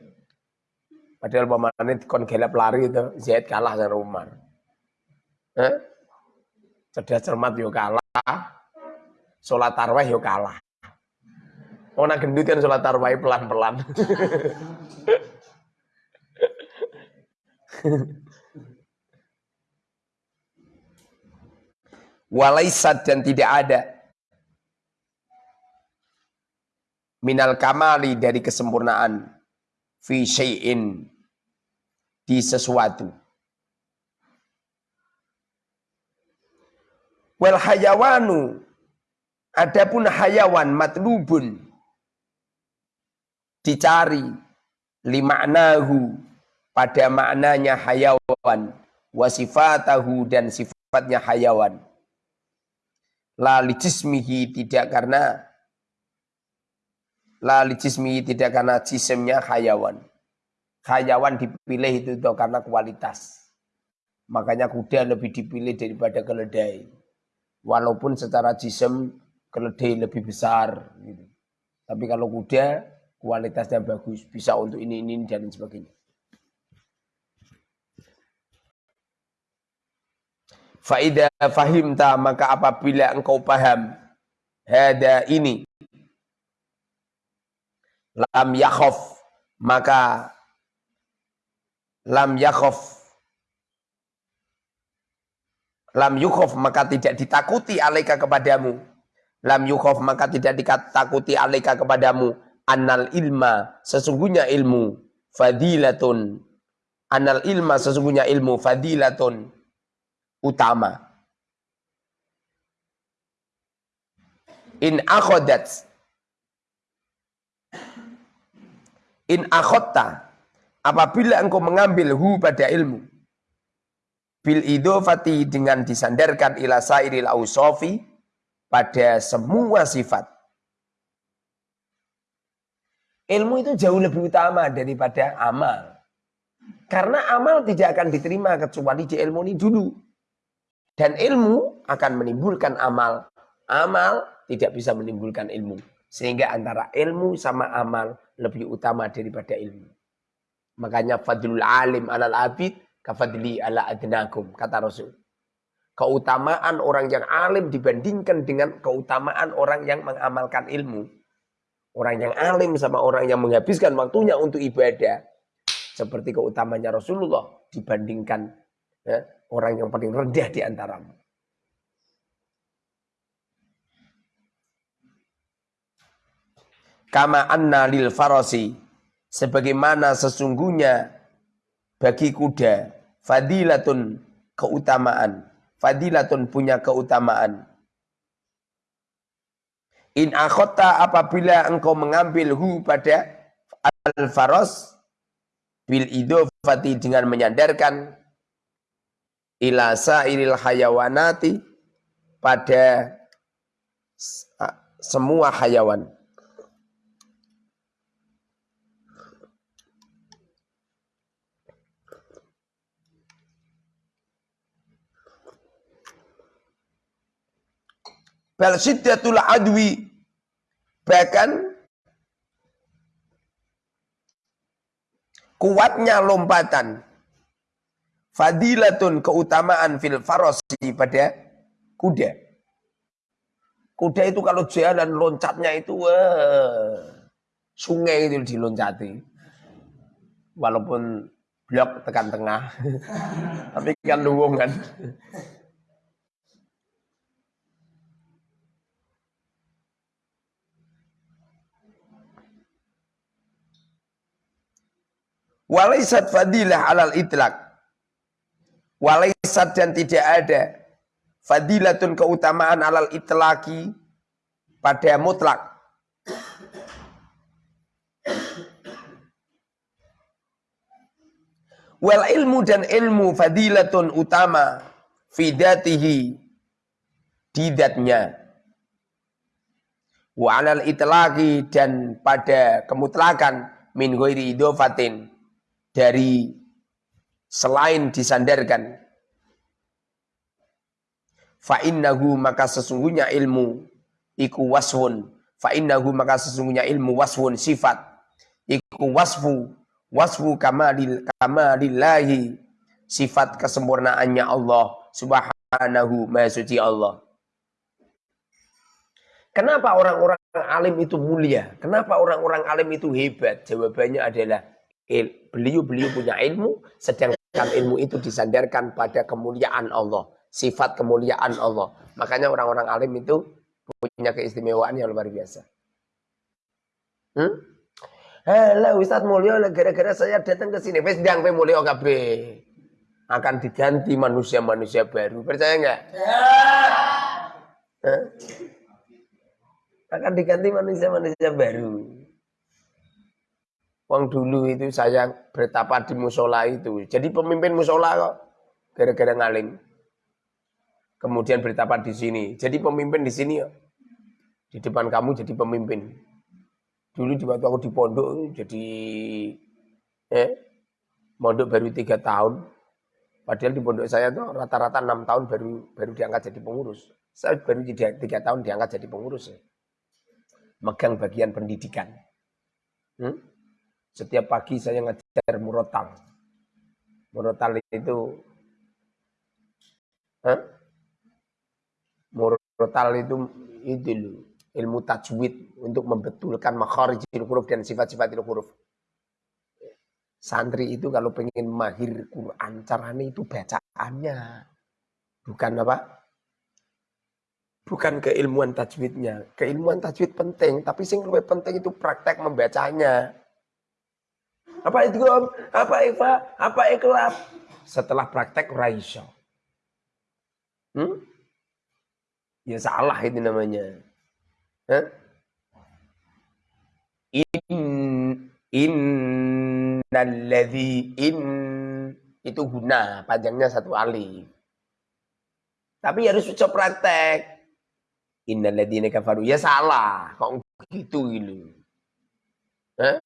Padahal pemainnya kon gelap lari itu, Zaid kalah sama Umar. Eh? Cerdas cermat yo kalah. Sholat tarwih yo kalah. Oh nak gendut kan sholat tarwih pelan-pelan. Walaisat dan tidak ada. Minal kamali dari kesempurnaan. Fi syai'in. Di sesuatu. Wal hayawanu. Adapun hayawan matlubun. Dicari. Limaknahu. Pada maknanya hayawan. Wasifatahu dan sifatnya hayawan la lijismihi tidak karena la lijismihi tidak karena jisimnya hayawan hayawan dipilih itu tuh karena kualitas. Makanya kuda lebih dipilih daripada keledai. Walaupun secara jisim keledai lebih besar. Gitu. Tapi kalau kuda kualitasnya bagus, bisa untuk ini, ini, dan sebagainya. Faidah fahimta maka apabila engkau paham hada ini lam yakhof maka lam yakhof lam yukhof maka tidak ditakuti alaika kepadamu. Lam yukhof maka tidak ditakuti alaika kepadamu. Annal ilma sesungguhnya ilmu fadilatun. Annal ilma sesungguhnya ilmu fadilatun utama in akhodat in akhotta Apabila engkau mengambil hu pada ilmu. Bil idofati dengan disandarkan ila sairil ausofi pada semua sifat. Ilmu itu jauh lebih utama daripada amal. Karena amal tidak akan diterima kecuali di ilmu ini dulu. Dan ilmu akan menimbulkan amal. Amal tidak bisa menimbulkan ilmu. Sehingga antara ilmu sama amal lebih utama daripada ilmu. Makanya fadlul alim alal abid kafadli ala adnakum kata Rasul. Keutamaan orang yang alim dibandingkan dengan keutamaan orang yang mengamalkan ilmu. Orang yang alim sama orang yang menghabiskan waktunya untuk ibadah. Seperti keutamanya Rasulullah dibandingkan ya, orang yang paling rendah di antaramu. Kama anna lil farasi sebagaimana sesungguhnya bagi kuda fadilatun keutamaan fadilatun punya keutamaan in akhota apabila engkau mengambil hu pada al faros bil idofati dengan menyandarkan ila sairil hayawanati pada semua hayawan Bal syiddatul adwi. Bahkan kuatnya lompatan. Fadilatun keutamaan fil farosi pada kuda. Kuda itu kalau jalan loncatnya itu wah, sungai itu diloncati. Walaupun blok tekan tengah. Tapi kan luwung kan. Walaisat fadilah alal itlak. Walaisat dan tidak ada fadilatun keutamaan alal itlaki pada mutlak. Wal ilmu dan ilmu fadilatun utama fidatihi didatnya. Wa alal itlaki dan pada kemutlakan min ghairi idofatin dari selain disandarkan fa innahu maka sesungguhnya ilmu iku wasfun fa innahu maka sesungguhnya ilmu wasfun sifat iku wasfu wasfu kamalil kamalillahi sifat kesempurnaannya Allah subhanahu maha suci Allah Kenapa orang-orang alim itu mulia? Kenapa orang-orang alim itu hebat? Jawabannya adalah beliau-beliau punya ilmu, sedangkan ilmu itu disandarkan pada kemuliaan Allah, sifat kemuliaan Allah. Makanya orang-orang alim itu punya keistimewaan yang luar biasa. Hmm? Halo Ustadz Mulyo, gara-gara saya datang ke sini, wis ndang Mulyo KB. Akan diganti manusia-manusia baru. Percaya nggak? Ya akan diganti manusia-manusia baru. Wong dulu itu saya bertapa di musola itu. Jadi pemimpin musola kok gara-gara ngalim. Kemudian bertapa di sini. Jadi pemimpin di sini ya. Di depan kamu jadi pemimpin. Dulu di waktu aku di pondok jadi eh pondok baru tiga tahun. Padahal di pondok saya tuh rata-rata enam tahun baru baru diangkat jadi pengurus. Saya baru tiga tahun diangkat jadi pengurus. Ya megang bagian pendidikan. Hmm? Setiap pagi saya ngajar murotal. Murotal itu huh? murotal itu itu ilmu tajwid untuk membetulkan makharijil huruf dan sifat-sifat huruf. Santri itu kalau pengen mahir Quran, caranya itu bacaannya. Bukan apa? bukan keilmuan tajwidnya. Keilmuan tajwid penting, tapi sing lebih penting itu praktek membacanya. Apa itu Om? Apa Eva? Apa ikhlas? Setelah praktek raiso. Hmm? Ya salah itu namanya. Hah? In innalladzi in itu guna panjangnya satu alif. Tapi harus coba praktek. Innalladzina kafaru. Ya salah. Kok gitu gitu. Eh?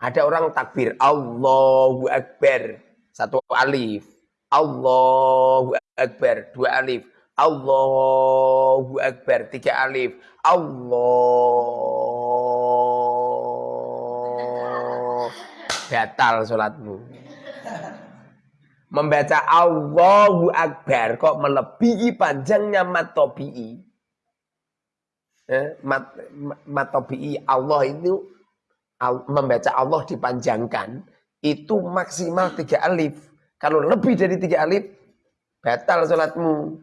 Ada orang takbir. Allahu Akbar. Satu alif. Allahu Akbar. Dua alif. Allahu Akbar. Tiga alif. Allah. Batal sholatmu. Membaca Allahu Akbar kok melebihi panjangnya matobi'i eh, mat, matobi'i Allah itu membaca Allah dipanjangkan itu maksimal tiga alif. Kalau lebih dari tiga alif, batal sholatmu.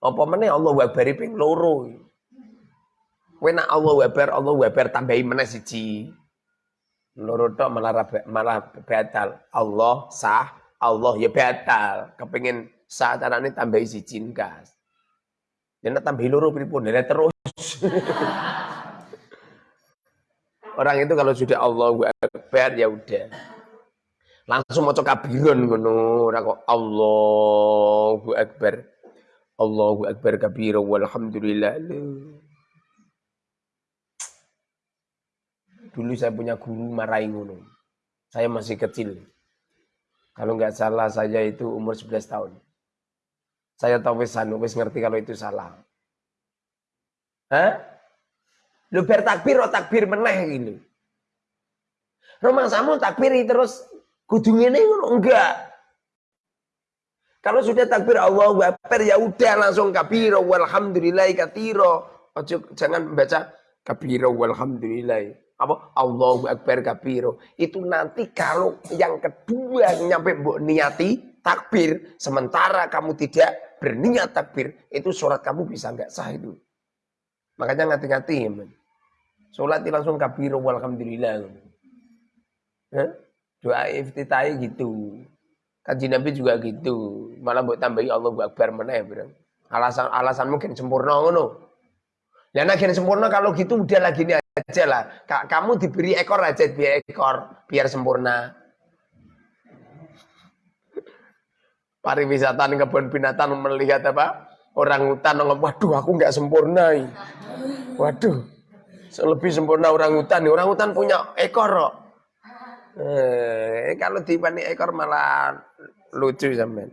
Apa mana Allah wabar ping loro. Wena Allah wabar, Allah wabar tambahi mana siji. Loro tok malah malah batal. Allah sah, Allah ya batal. Kepengin sah carane tambahi siji kas. Dan tambah loro pripun dan terus. Orang itu kalau sudah Allah Akbar ya udah. Langsung mau kabiron ngono, ora kok Allahu Akbar. Allahu Akbar kabira walhamdulillah. Dulu saya punya guru marahi ngono. Saya masih kecil. Kalau nggak salah saya itu umur 11 tahun. Saya tahu anu wis ngerti kalau itu salah. Hah? Lu bertakbir oh takbir meneh gitu. Rumah samu takbiri terus kudu ngene ngono enggak. Kalau sudah takbir Allah Akbar ya udah langsung kabiro walhamdulillah katiro. Ojo jangan baca kabiro walhamdulillah. Apa Allahu Akbar kabiro. Itu nanti kalau yang kedua nyampe mbok niati takbir sementara kamu tidak berniat takbir, itu sholat kamu bisa nggak sah itu. Makanya ngati-ngati Sholat langsung kabir walhamdulillah. Eh? Doa iftitahi gitu. Kaji Nabi juga gitu. Malah buat tambahi Allah Akbar mana ya, Alasan alasan mungkin sempurna ngono. Dan akhirnya sempurna kalau gitu udah lagi ini aja lah. Kamu diberi ekor aja biar ekor biar sempurna. pariwisata kebun binatang melihat apa orang hutan waduh aku nggak sempurna waduh lebih sempurna orang hutan orang hutan punya ekor kok Eh, kalau dibanding ekor malah lucu sampean.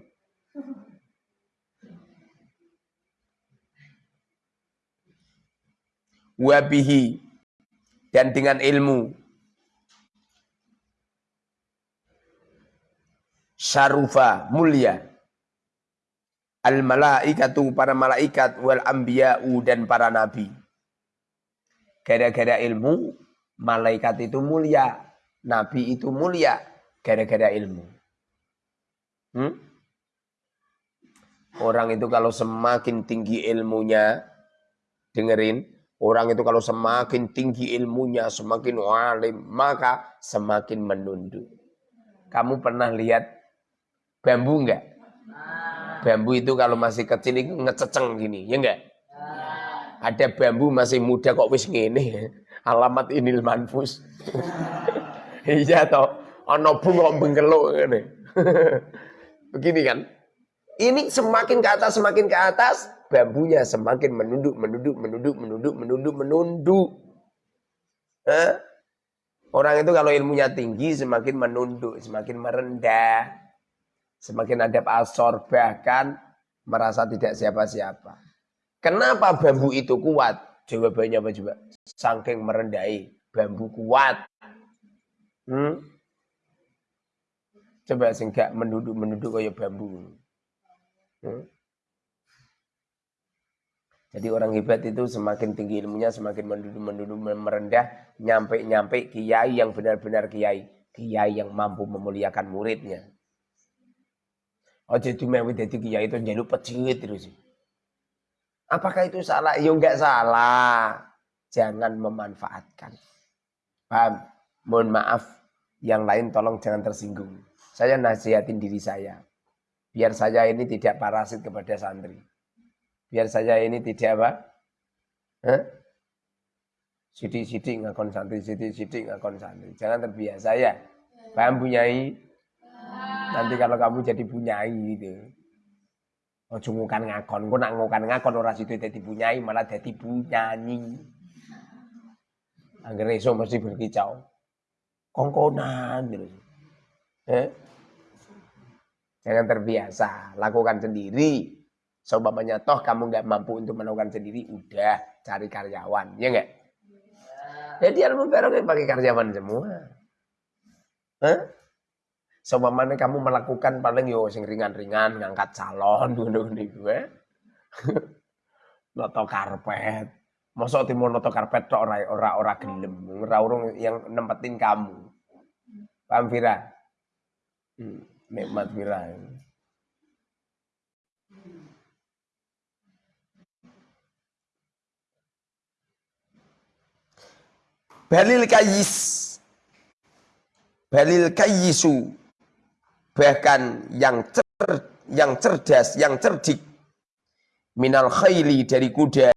Wabihi dan dengan ilmu. Syarufa mulia. Al malaikatu para malaikat wal ambiya'u dan para nabi gara-gara ilmu malaikat itu mulia nabi itu mulia gara-gara ilmu hmm? orang itu kalau semakin tinggi ilmunya dengerin orang itu kalau semakin tinggi ilmunya semakin alim maka semakin menunduk kamu pernah lihat Bambu enggak? Bambu itu kalau masih kecil itu ngececeng gini, ya enggak? Ada bambu masih muda kok wis ngene. Alamat inil manfus. iya toh. Ana bunga bengkeluk ngene. Begini kan? Ini semakin ke atas, semakin ke atas, bambunya semakin menunduk, menunduk, menunduk, menunduk, menunduk, menunduk. Eh? Orang itu kalau ilmunya tinggi semakin menunduk, semakin merendah. Semakin ada asor bahkan merasa tidak siapa-siapa. Kenapa bambu itu kuat? Jawabannya apa coba? Saking merendahi. Bambu kuat. Hmm? Coba sehingga menduduk-menduduk kayak bambu. Hmm? Jadi orang hebat itu semakin tinggi ilmunya, semakin menduduk-menduduk merendah, nyampe-nyampe kiai yang benar-benar kiai. Kiai yang mampu memuliakan muridnya. Ojo dumewi dadi kiai itu njaluk pecit terus. Apakah itu salah? Ya enggak salah. Jangan memanfaatkan. Paham? Mohon maaf. Yang lain tolong jangan tersinggung. Saya nasihatin diri saya. Biar saya ini tidak parasit kepada santri. Biar saya ini tidak apa? Sidik-sidik ngakon santri, sidik-sidik ngakon santri. Jangan terbiasa ya. Paham punyai? Nanti kalau kamu jadi punyai gitu. Ojo ngukan ngakon, kok nak ngukan ngakon ora situ dadi punyai malah dadi punyanyi. Angger iso mesti berkicau. Kongkonan terus. Eh? Jangan terbiasa, lakukan sendiri. Seumpamanya toh kamu nggak mampu untuk melakukan sendiri, udah cari karyawan, ya enggak? Jadi ilmu barokah pakai karyawan semua. Hah? Seumpamanya kamu melakukan paling yo sing ringan-ringan ngangkat calon ngono niku eh. Noto karpet. Mosok timur noto karpet tok ora ora ora gelem, ora yang nempetin kamu. Paham Vira? Hmm, nikmat Vira. Balil kayis. Balil kayisu bahkan yang cer, yang cerdas, yang cerdik. Minal khayli dari kuda.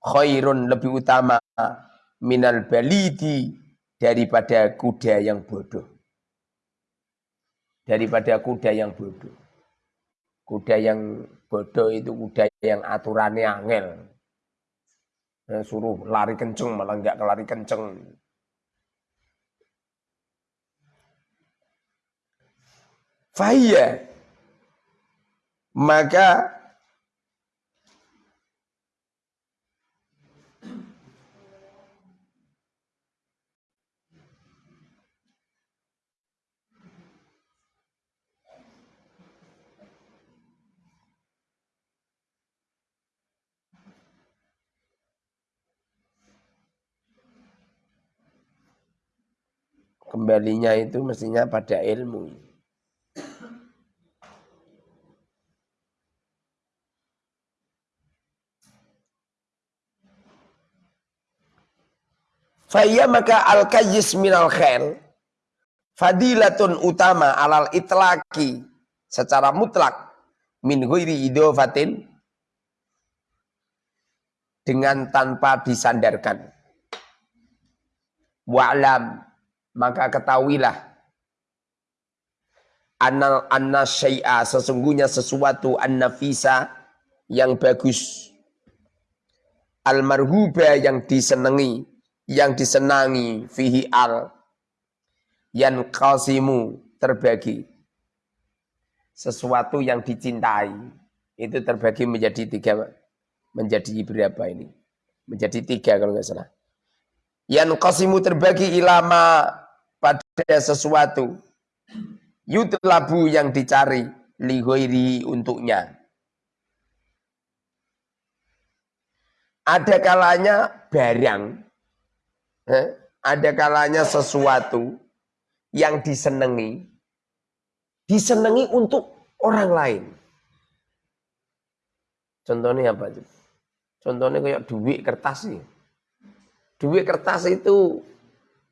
Khairun lebih utama. Minal balidi daripada kuda yang bodoh. Daripada kuda yang bodoh. Kuda yang bodoh itu kuda yang aturannya angel. Suruh lari kenceng malah enggak kelari kenceng Fahiyya. Maka kembalinya itu mestinya pada ilmu. Faya maka al kayis minal khair. Fadilatun utama alal itlaki secara mutlak. Min ghairi idofatin. Dengan tanpa disandarkan. Wa'lam. Maka ketahuilah. Anna anna syai'a. Sesungguhnya sesuatu an-nafisa yang bagus. Al marhuba yang disenangi yang disenangi fihi al Yan kasimu terbagi. Sesuatu yang dicintai itu terbagi menjadi tiga menjadi berapa ini? Menjadi tiga kalau nggak salah. Yan kasimu terbagi ilama pada sesuatu. Yutlabu yang dicari lihoiri untuknya. Ada kalanya barang, eh, ada kalanya sesuatu yang disenangi, disenangi untuk orang lain. Contohnya apa? Contohnya kayak duit kertas sih. Duit kertas itu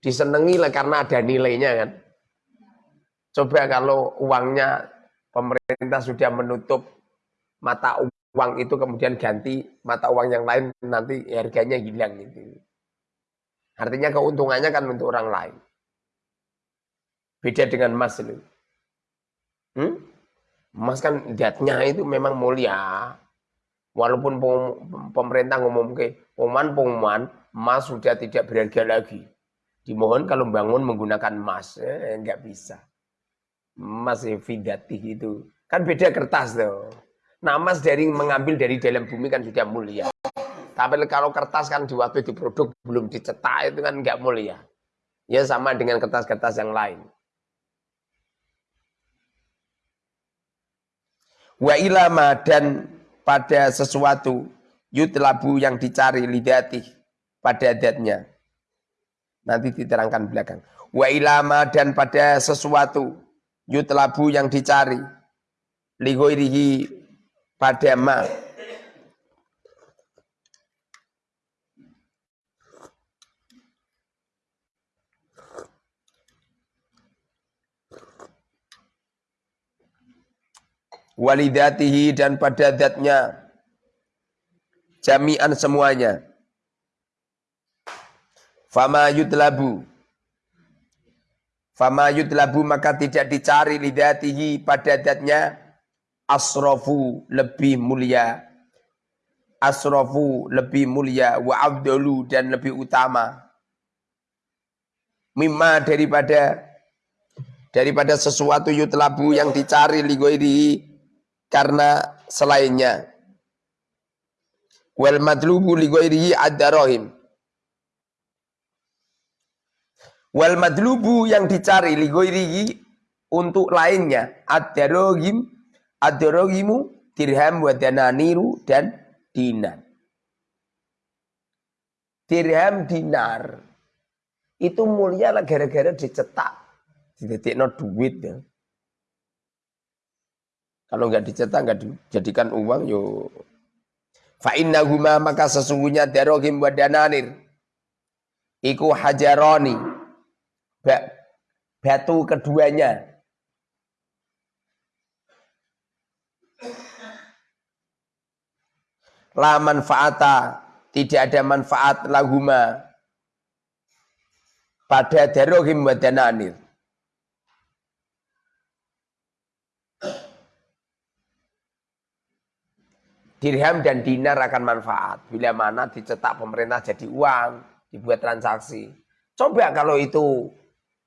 disenangi lah karena ada nilainya kan. Coba kalau uangnya pemerintah sudah menutup mata uang itu kemudian ganti mata uang yang lain nanti harganya hilang gitu. Artinya keuntungannya kan untuk orang lain. Beda dengan emas itu. Hmm? Emas kan datnya itu memang mulia. Walaupun pemerintah ngomong ke pengumuman pengumuman emas sudah tidak berharga lagi. Dimohon kalau bangun menggunakan emas, eh, enggak bisa. Emas vidati itu kan beda kertas tuh. Nah emas dari mengambil dari dalam bumi kan sudah mulia. Tapi kalau kertas kan di waktu diproduk belum dicetak itu kan enggak mulia. Ya sama dengan kertas-kertas yang lain. Wa ilama dan pada sesuatu yutlabu yang dicari lidati pada adatnya. Nanti diterangkan belakang. Wa ilama dan pada sesuatu yutlabu yang dicari ligoirihi pada ma walidatihi dan pada zatnya. Jami'an semuanya. Fama yudlabu. Fama yudlabu maka tidak dicari lidatihi pada zatnya. Asrofu lebih mulia. Asrofu lebih mulia. Wa abdulu dan lebih utama. Mimma daripada daripada sesuatu yutlabu yang dicari ligoiri karena selainnya. Wal madlubu li ghairihi ad-darahim. Wal madlubu yang dicari li ghairihi untuk lainnya ad-darahim ad-darahimu dirham wa dananiru dan dinar. Dirham dinar itu mulia lah gara-gara dicetak. Didetikno duit ya. Kalau nggak dicetak, nggak dijadikan uang, yo. Fa innahuma maka sesungguhnya darohim wa dananir. Iku hajaroni. Batu keduanya. La manfaata. Tidak ada manfaat lahuma. Pada darohim wa dananir. Dirham dan dinar akan manfaat. Bila mana dicetak pemerintah jadi uang, dibuat transaksi. Coba kalau itu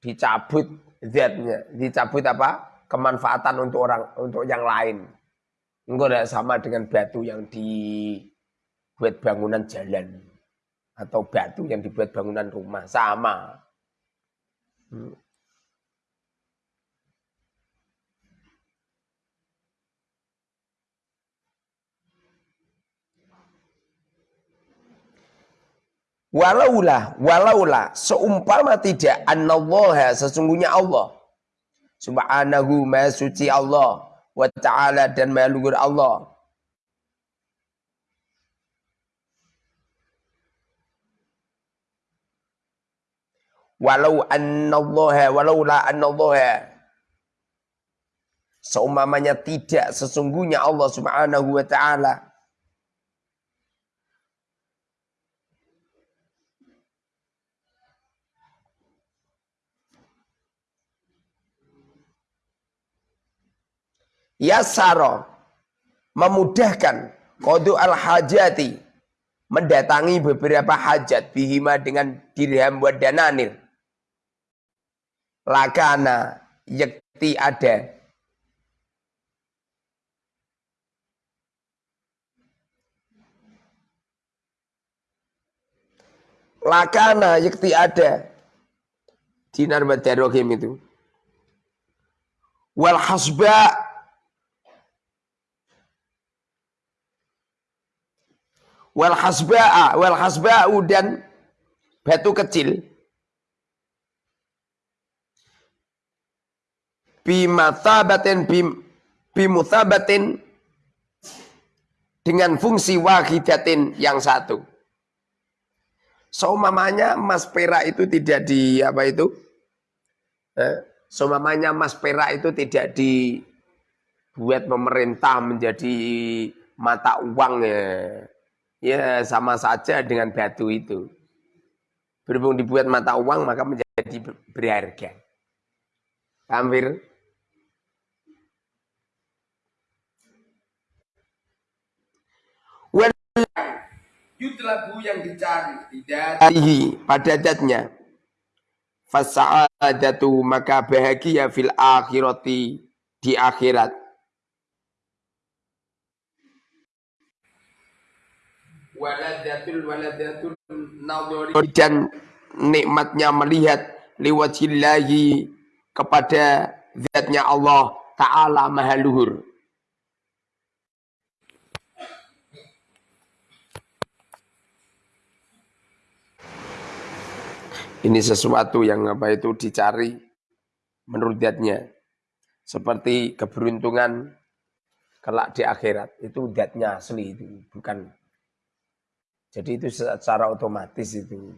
dicabut zatnya, dicabut apa? kemanfaatan untuk orang untuk yang lain. Enggak sama dengan batu yang dibuat bangunan jalan atau batu yang dibuat bangunan rumah sama. Hmm. Walaulah, walaulah, seumpama tidak annallaha sesungguhnya Allah. Subhanahu maha suci Allah. Wa ta'ala dan maha luhur Allah. Walau annallaha, walaulah annallaha. Seumpamanya tidak sesungguhnya Allah subhanahu wa ta'ala yasaro memudahkan kodu al hajati. Mendatangi beberapa hajat bihima dengan dirham wa dananir lakana yakti ada. Lakana yakti ada. Dinar badarogim itu. Wal hasba wal hasba'a wal hasba'u dan batu kecil bimathabatin bim bimuthabatin dengan fungsi wahidatin yang satu. Seumamanya emas perak itu tidak di apa itu? Eh, seumamanya emas perak itu tidak dibuat pemerintah menjadi mata uang ya. Ya sama saja dengan batu itu. Berhubung dibuat mata uang maka menjadi berharga. Hampir yutlabu yang dicari tidak pada datnya fasa'adatu maka bahagia fil akhirati di akhirat waladatul waladatul nadhari dan nikmatnya melihat liwajillahi kepada zatnya Allah Ta'ala maha luhur Ini sesuatu yang apa itu dicari menurut zatnya. Seperti keberuntungan kelak di akhirat. Itu zatnya asli itu, bukan. Jadi itu secara otomatis itu.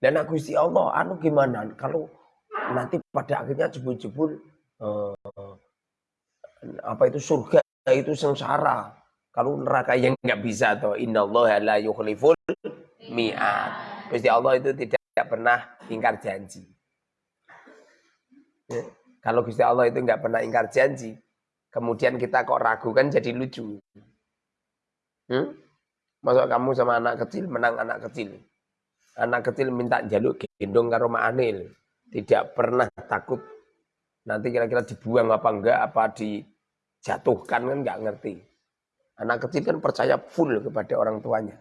Dan aku Allah, anu gimana? Kalau nanti pada akhirnya jebul-jebul eh, apa itu surga itu sengsara. Kalau neraka yang nggak bisa toh Inna Allah la yukhliful mi'at. Gusti Allah itu tidak tidak pernah ingkar janji. Ya. Kalau Gusti Allah itu nggak pernah ingkar janji, kemudian kita kok ragu kan jadi lucu. Hmm? Masuk kamu sama anak kecil menang anak kecil. Anak kecil minta jaluk gendong karo anil. Tidak pernah takut nanti kira-kira dibuang apa enggak, apa dijatuhkan kan nggak ngerti. Anak kecil kan percaya full kepada orang tuanya.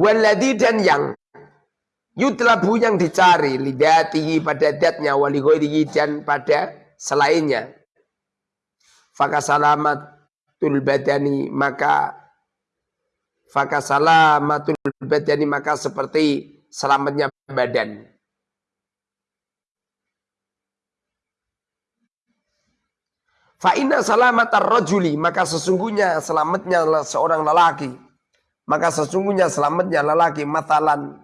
Waladi dan yang yutlabu yang dicari lidatihi pada datnya wali dan pada selainnya. Faka salamatul badani maka faka salamatul badani maka seperti selamatnya badan. Fa'ina salamatar rajuli maka sesungguhnya selamatnya seorang lelaki maka sesungguhnya selamatnya lelaki matalan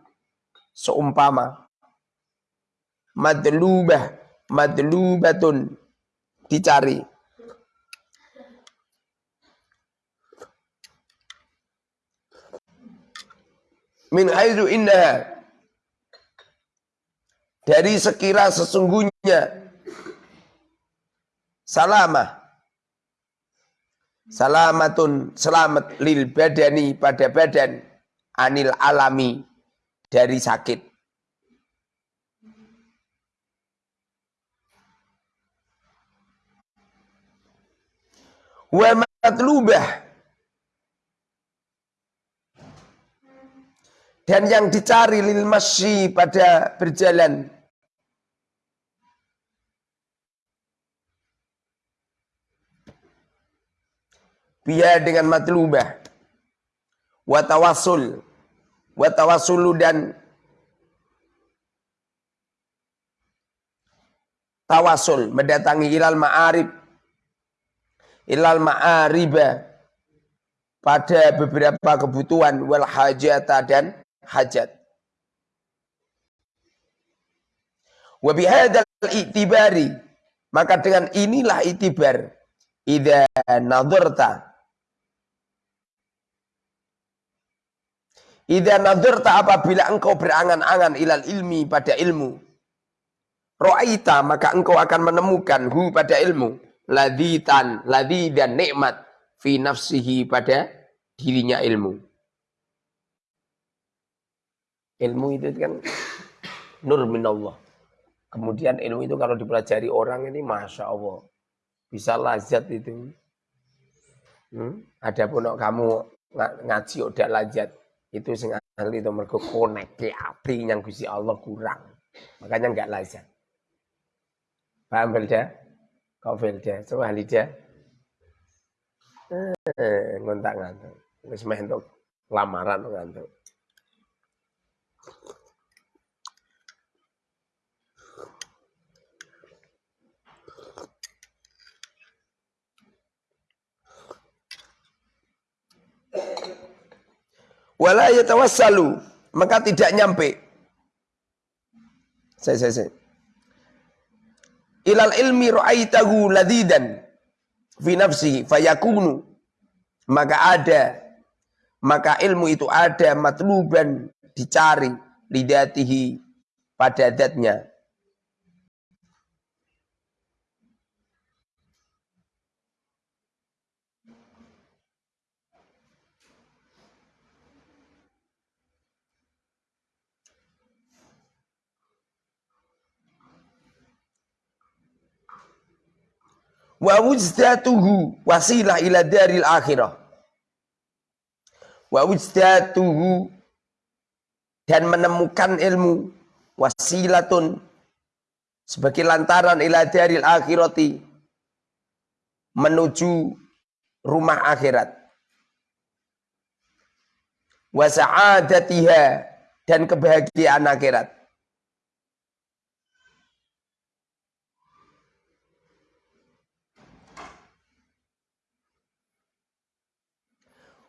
seumpama. Madlubah madlubatun. Dicari. Min haizu indah dari sekira sesungguhnya. Salamah Salamatun selamat lil badani pada badan. Anil alami dari sakit. Wa matlubah dan yang dicari lil masyi pada berjalan. Biya dengan matlubah wa tawassul wa tawassulu dan tawasul mendatangi ilal ma'arib. Ilal ma'ariba pada beberapa kebutuhan wal hajata dan hajat. Wa bihadzal itibari maka dengan inilah itibar idza nadharta Ida nadurta apabila engkau berangan-angan ilal ilmi pada ilmu. Ro'aita maka engkau akan menemukan hu pada ilmu. Laditan, ladi dan nikmat. fi nafsihi pada dirinya ilmu. Ilmu itu kan nur minallah. Kemudian ilmu itu kalau dipelajari orang ini Masya Allah. Bisa lazat itu. Hmm? Ada pun kamu ngaji udah lazat. Itu sing ahli itu mereka konek ke api yang Gusti Allah kurang. Makanya enggak lazat. Paham Belda? Kau Belda? Coba Halida. Eh, ngontak ngantuk. Wis untuk lamaran ngantuk. Wala yatawassalu. Maka tidak nyampe. Saya saya saya. Ilal ilmi ra'aitahu ladidan fi nafsihi fayakunu. Maka ada. Maka ilmu itu ada matluban dicari lidatihi pada datnya wa wujdatuhu wasilah ila daril akhirah. Wa wujdatuhu dan menemukan ilmu wasilatun sebagai lantaran ila daril akhirati menuju rumah akhirat. Wa sa'adatiha dan kebahagiaan akhirat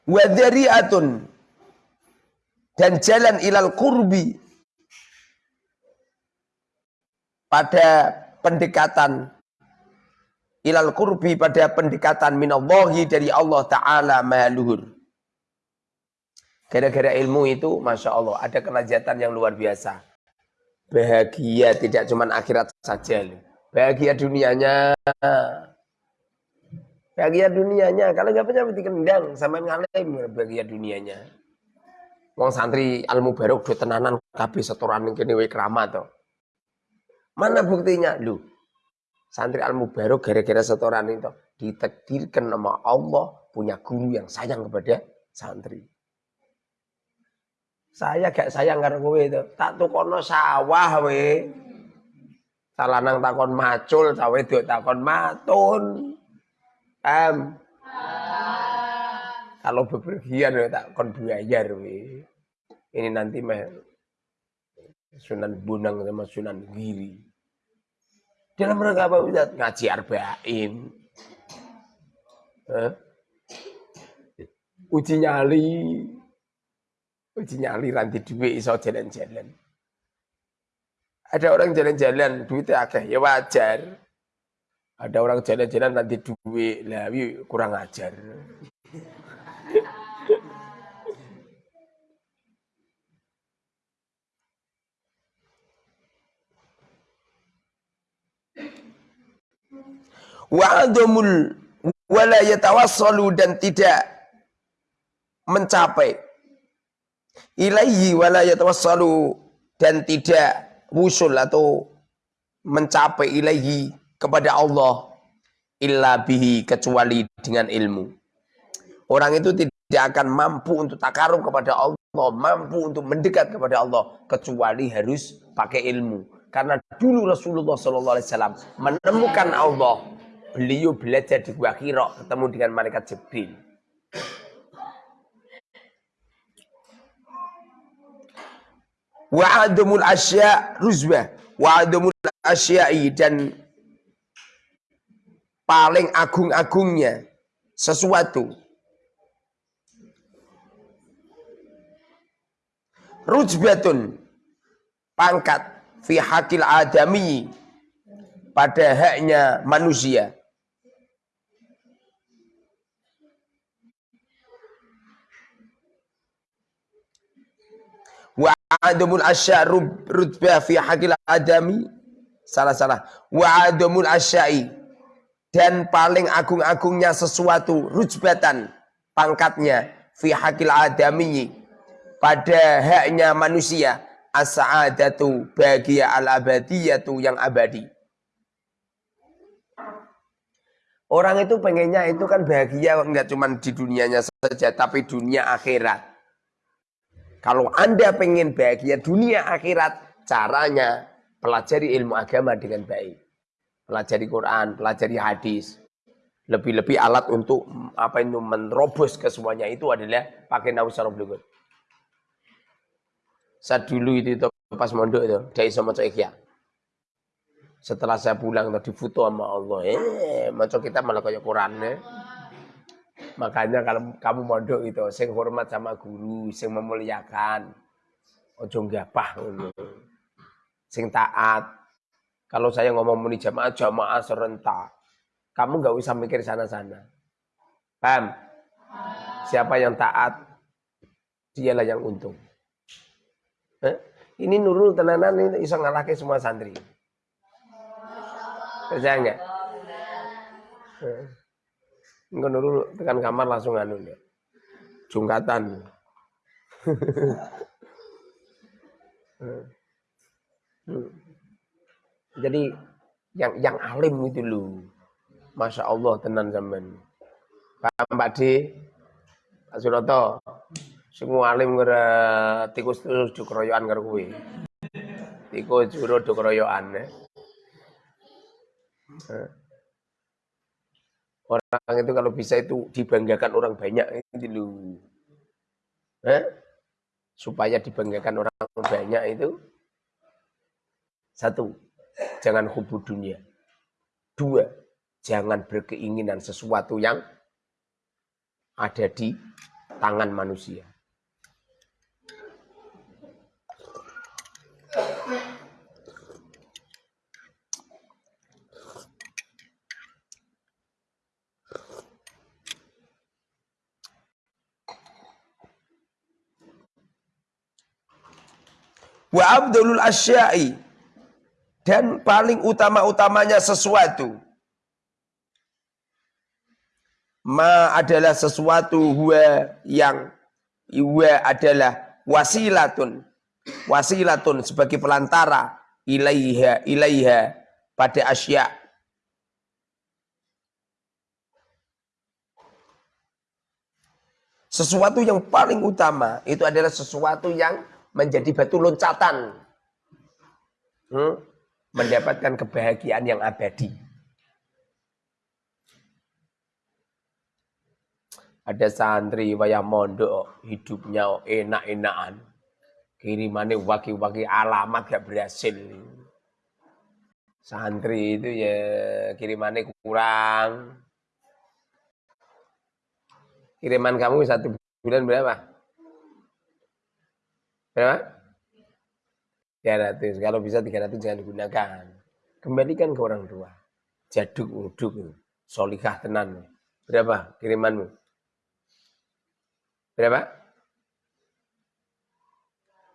wadhari'atun dan jalan ilal kurbi pada pendekatan ilal kurbi pada pendekatan minallahi dari Allah Ta'ala mahaluhur gara-gara ilmu itu Masya Allah ada kelajatan yang luar biasa. Bahagia tidak cuma akhirat saja bahagia dunianya bahagia dunianya. Kalau nggak punya mesti kendang sama ngalim bahagia dunianya. Wong santri al mubarok do tenanan kabeh setoran ning kene wae keramat to. Mana buktinya? Lu santri al mubarok gara-gara setoran itu ditakdirkan nama Allah punya guru yang sayang kepada santri. Saya gak sayang karo kowe itu tak tukono sawah we salanang takon macul cawe takon matun Am. Kalau bepergian ya tak kon bayar we. Ini nanti mah Sunan Bonang sama Sunan Giri. Dalam rangka apa Ustaz? Ngaji arba'in. Eh? Uji nyali. Uji nyali ranti duit iso jalan-jalan. Ada orang jalan-jalan duitnya akeh ya wajar. Ada orang jalan-jalan nanti duit, lah kurang ajar. Wa'adumul wala yatawassalu dan tidak mencapai. Ilaihi wala yatawassalu dan tidak wusul atau mencapai ilaihi kepada Allah illa bihi kecuali dengan ilmu. Orang itu tidak akan mampu untuk takarub kepada Allah, mampu untuk mendekat kepada Allah kecuali harus pakai ilmu. Karena dulu Rasulullah SAW menemukan Allah, beliau belajar di Gua Hira ketemu dengan malaikat Jibril. Wa'adumul asya ruzbah, wa'adumul asya'i dan paling agung-agungnya sesuatu. Rujbatun pangkat fi hakil adami pada haknya manusia. Wa adamul asya rutbah fi hakil adami salah salah wa adamul asyai dan paling agung-agungnya sesuatu rujbatan pangkatnya fi hakil adami pada haknya manusia as-sa'adatu bahagia al-abadiyatu yang abadi Orang itu pengennya itu kan bahagia enggak cuma di dunianya saja tapi dunia akhirat. Kalau Anda pengen bahagia dunia akhirat, caranya pelajari ilmu agama dengan baik. Pelajari Quran, pelajari hadis. Lebih-lebih alat untuk apa itu menerobos ke semuanya itu adalah pakai nausarul berikut. Saat dulu itu, itu pas mondok itu, dari sama ikhya. Setelah saya pulang tadi foto sama Allah, eh, macam kita malah kayak Quran ya. Makanya kalau kamu mondok itu, sing hormat sama guru, sing memuliakan, ojo gapah Sing taat. Kalau saya ngomong muni jamaah, jamaah serentak. Kamu nggak usah mikir sana-sana. Paham? Siapa yang taat, dialah yang untung. Eh? Ini Nurul tenanan ini bisa ngalahke semua santri. Percaya enggak? Enggak dulu tekan kamar langsung anu ya. Jungkatan. Jadi yang yang alim itu lu. Masya Allah tenan zaman. Pak Mbak D, Pak Suroto, semua alim kira tikus terus dikeroyokan karo kuwi. Tikus juru dikeroyokan ya. Orang itu kalau bisa itu dibanggakan orang banyak itu lu. Eh? Supaya dibanggakan orang banyak itu satu, jangan hubud dunia. Dua, jangan berkeinginan sesuatu yang ada di tangan manusia. Wa abdulul asyai. Dan paling utama-utamanya sesuatu. Ma adalah sesuatu huwa yang huwa adalah wasilatun. Wasilatun sebagai pelantara ilaiha ilaiha pada asya. Sesuatu yang paling utama itu adalah sesuatu yang menjadi batu loncatan. Hmm? Mendapatkan kebahagiaan yang abadi. Ada santri wayah mondok, hidupnya enak-enakan. Kirimannya waki-waki alamat gak berhasil. Santri itu ya kirimannya kurang. Kiriman kamu satu bulan berapa? Berapa? 300. Kalau bisa 300 jangan digunakan. Kembalikan ke orang tua. Jaduk uduk. Solikah tenan. Berapa kirimanmu? Berapa?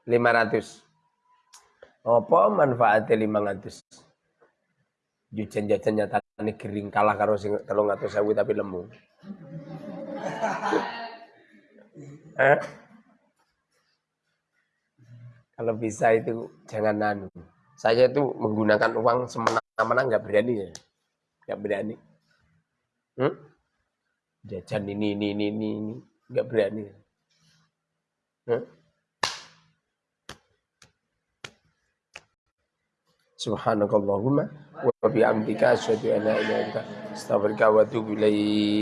500. Apa manfaatnya 500? Jajan-jajan nyatane kering kalah karo sing 300 sewu tapi lemu. eh? Kalau bisa itu jangan nanu. Saya itu menggunakan uang semena-mena nggak berani ya, nggak berani. Hmm? Jajan ini ini ini ini nggak berani. Hmm? Subhanakallahumma wa bihamdika asyhadu an la ilaha illa anta astaghfiruka wa atubu ilaik.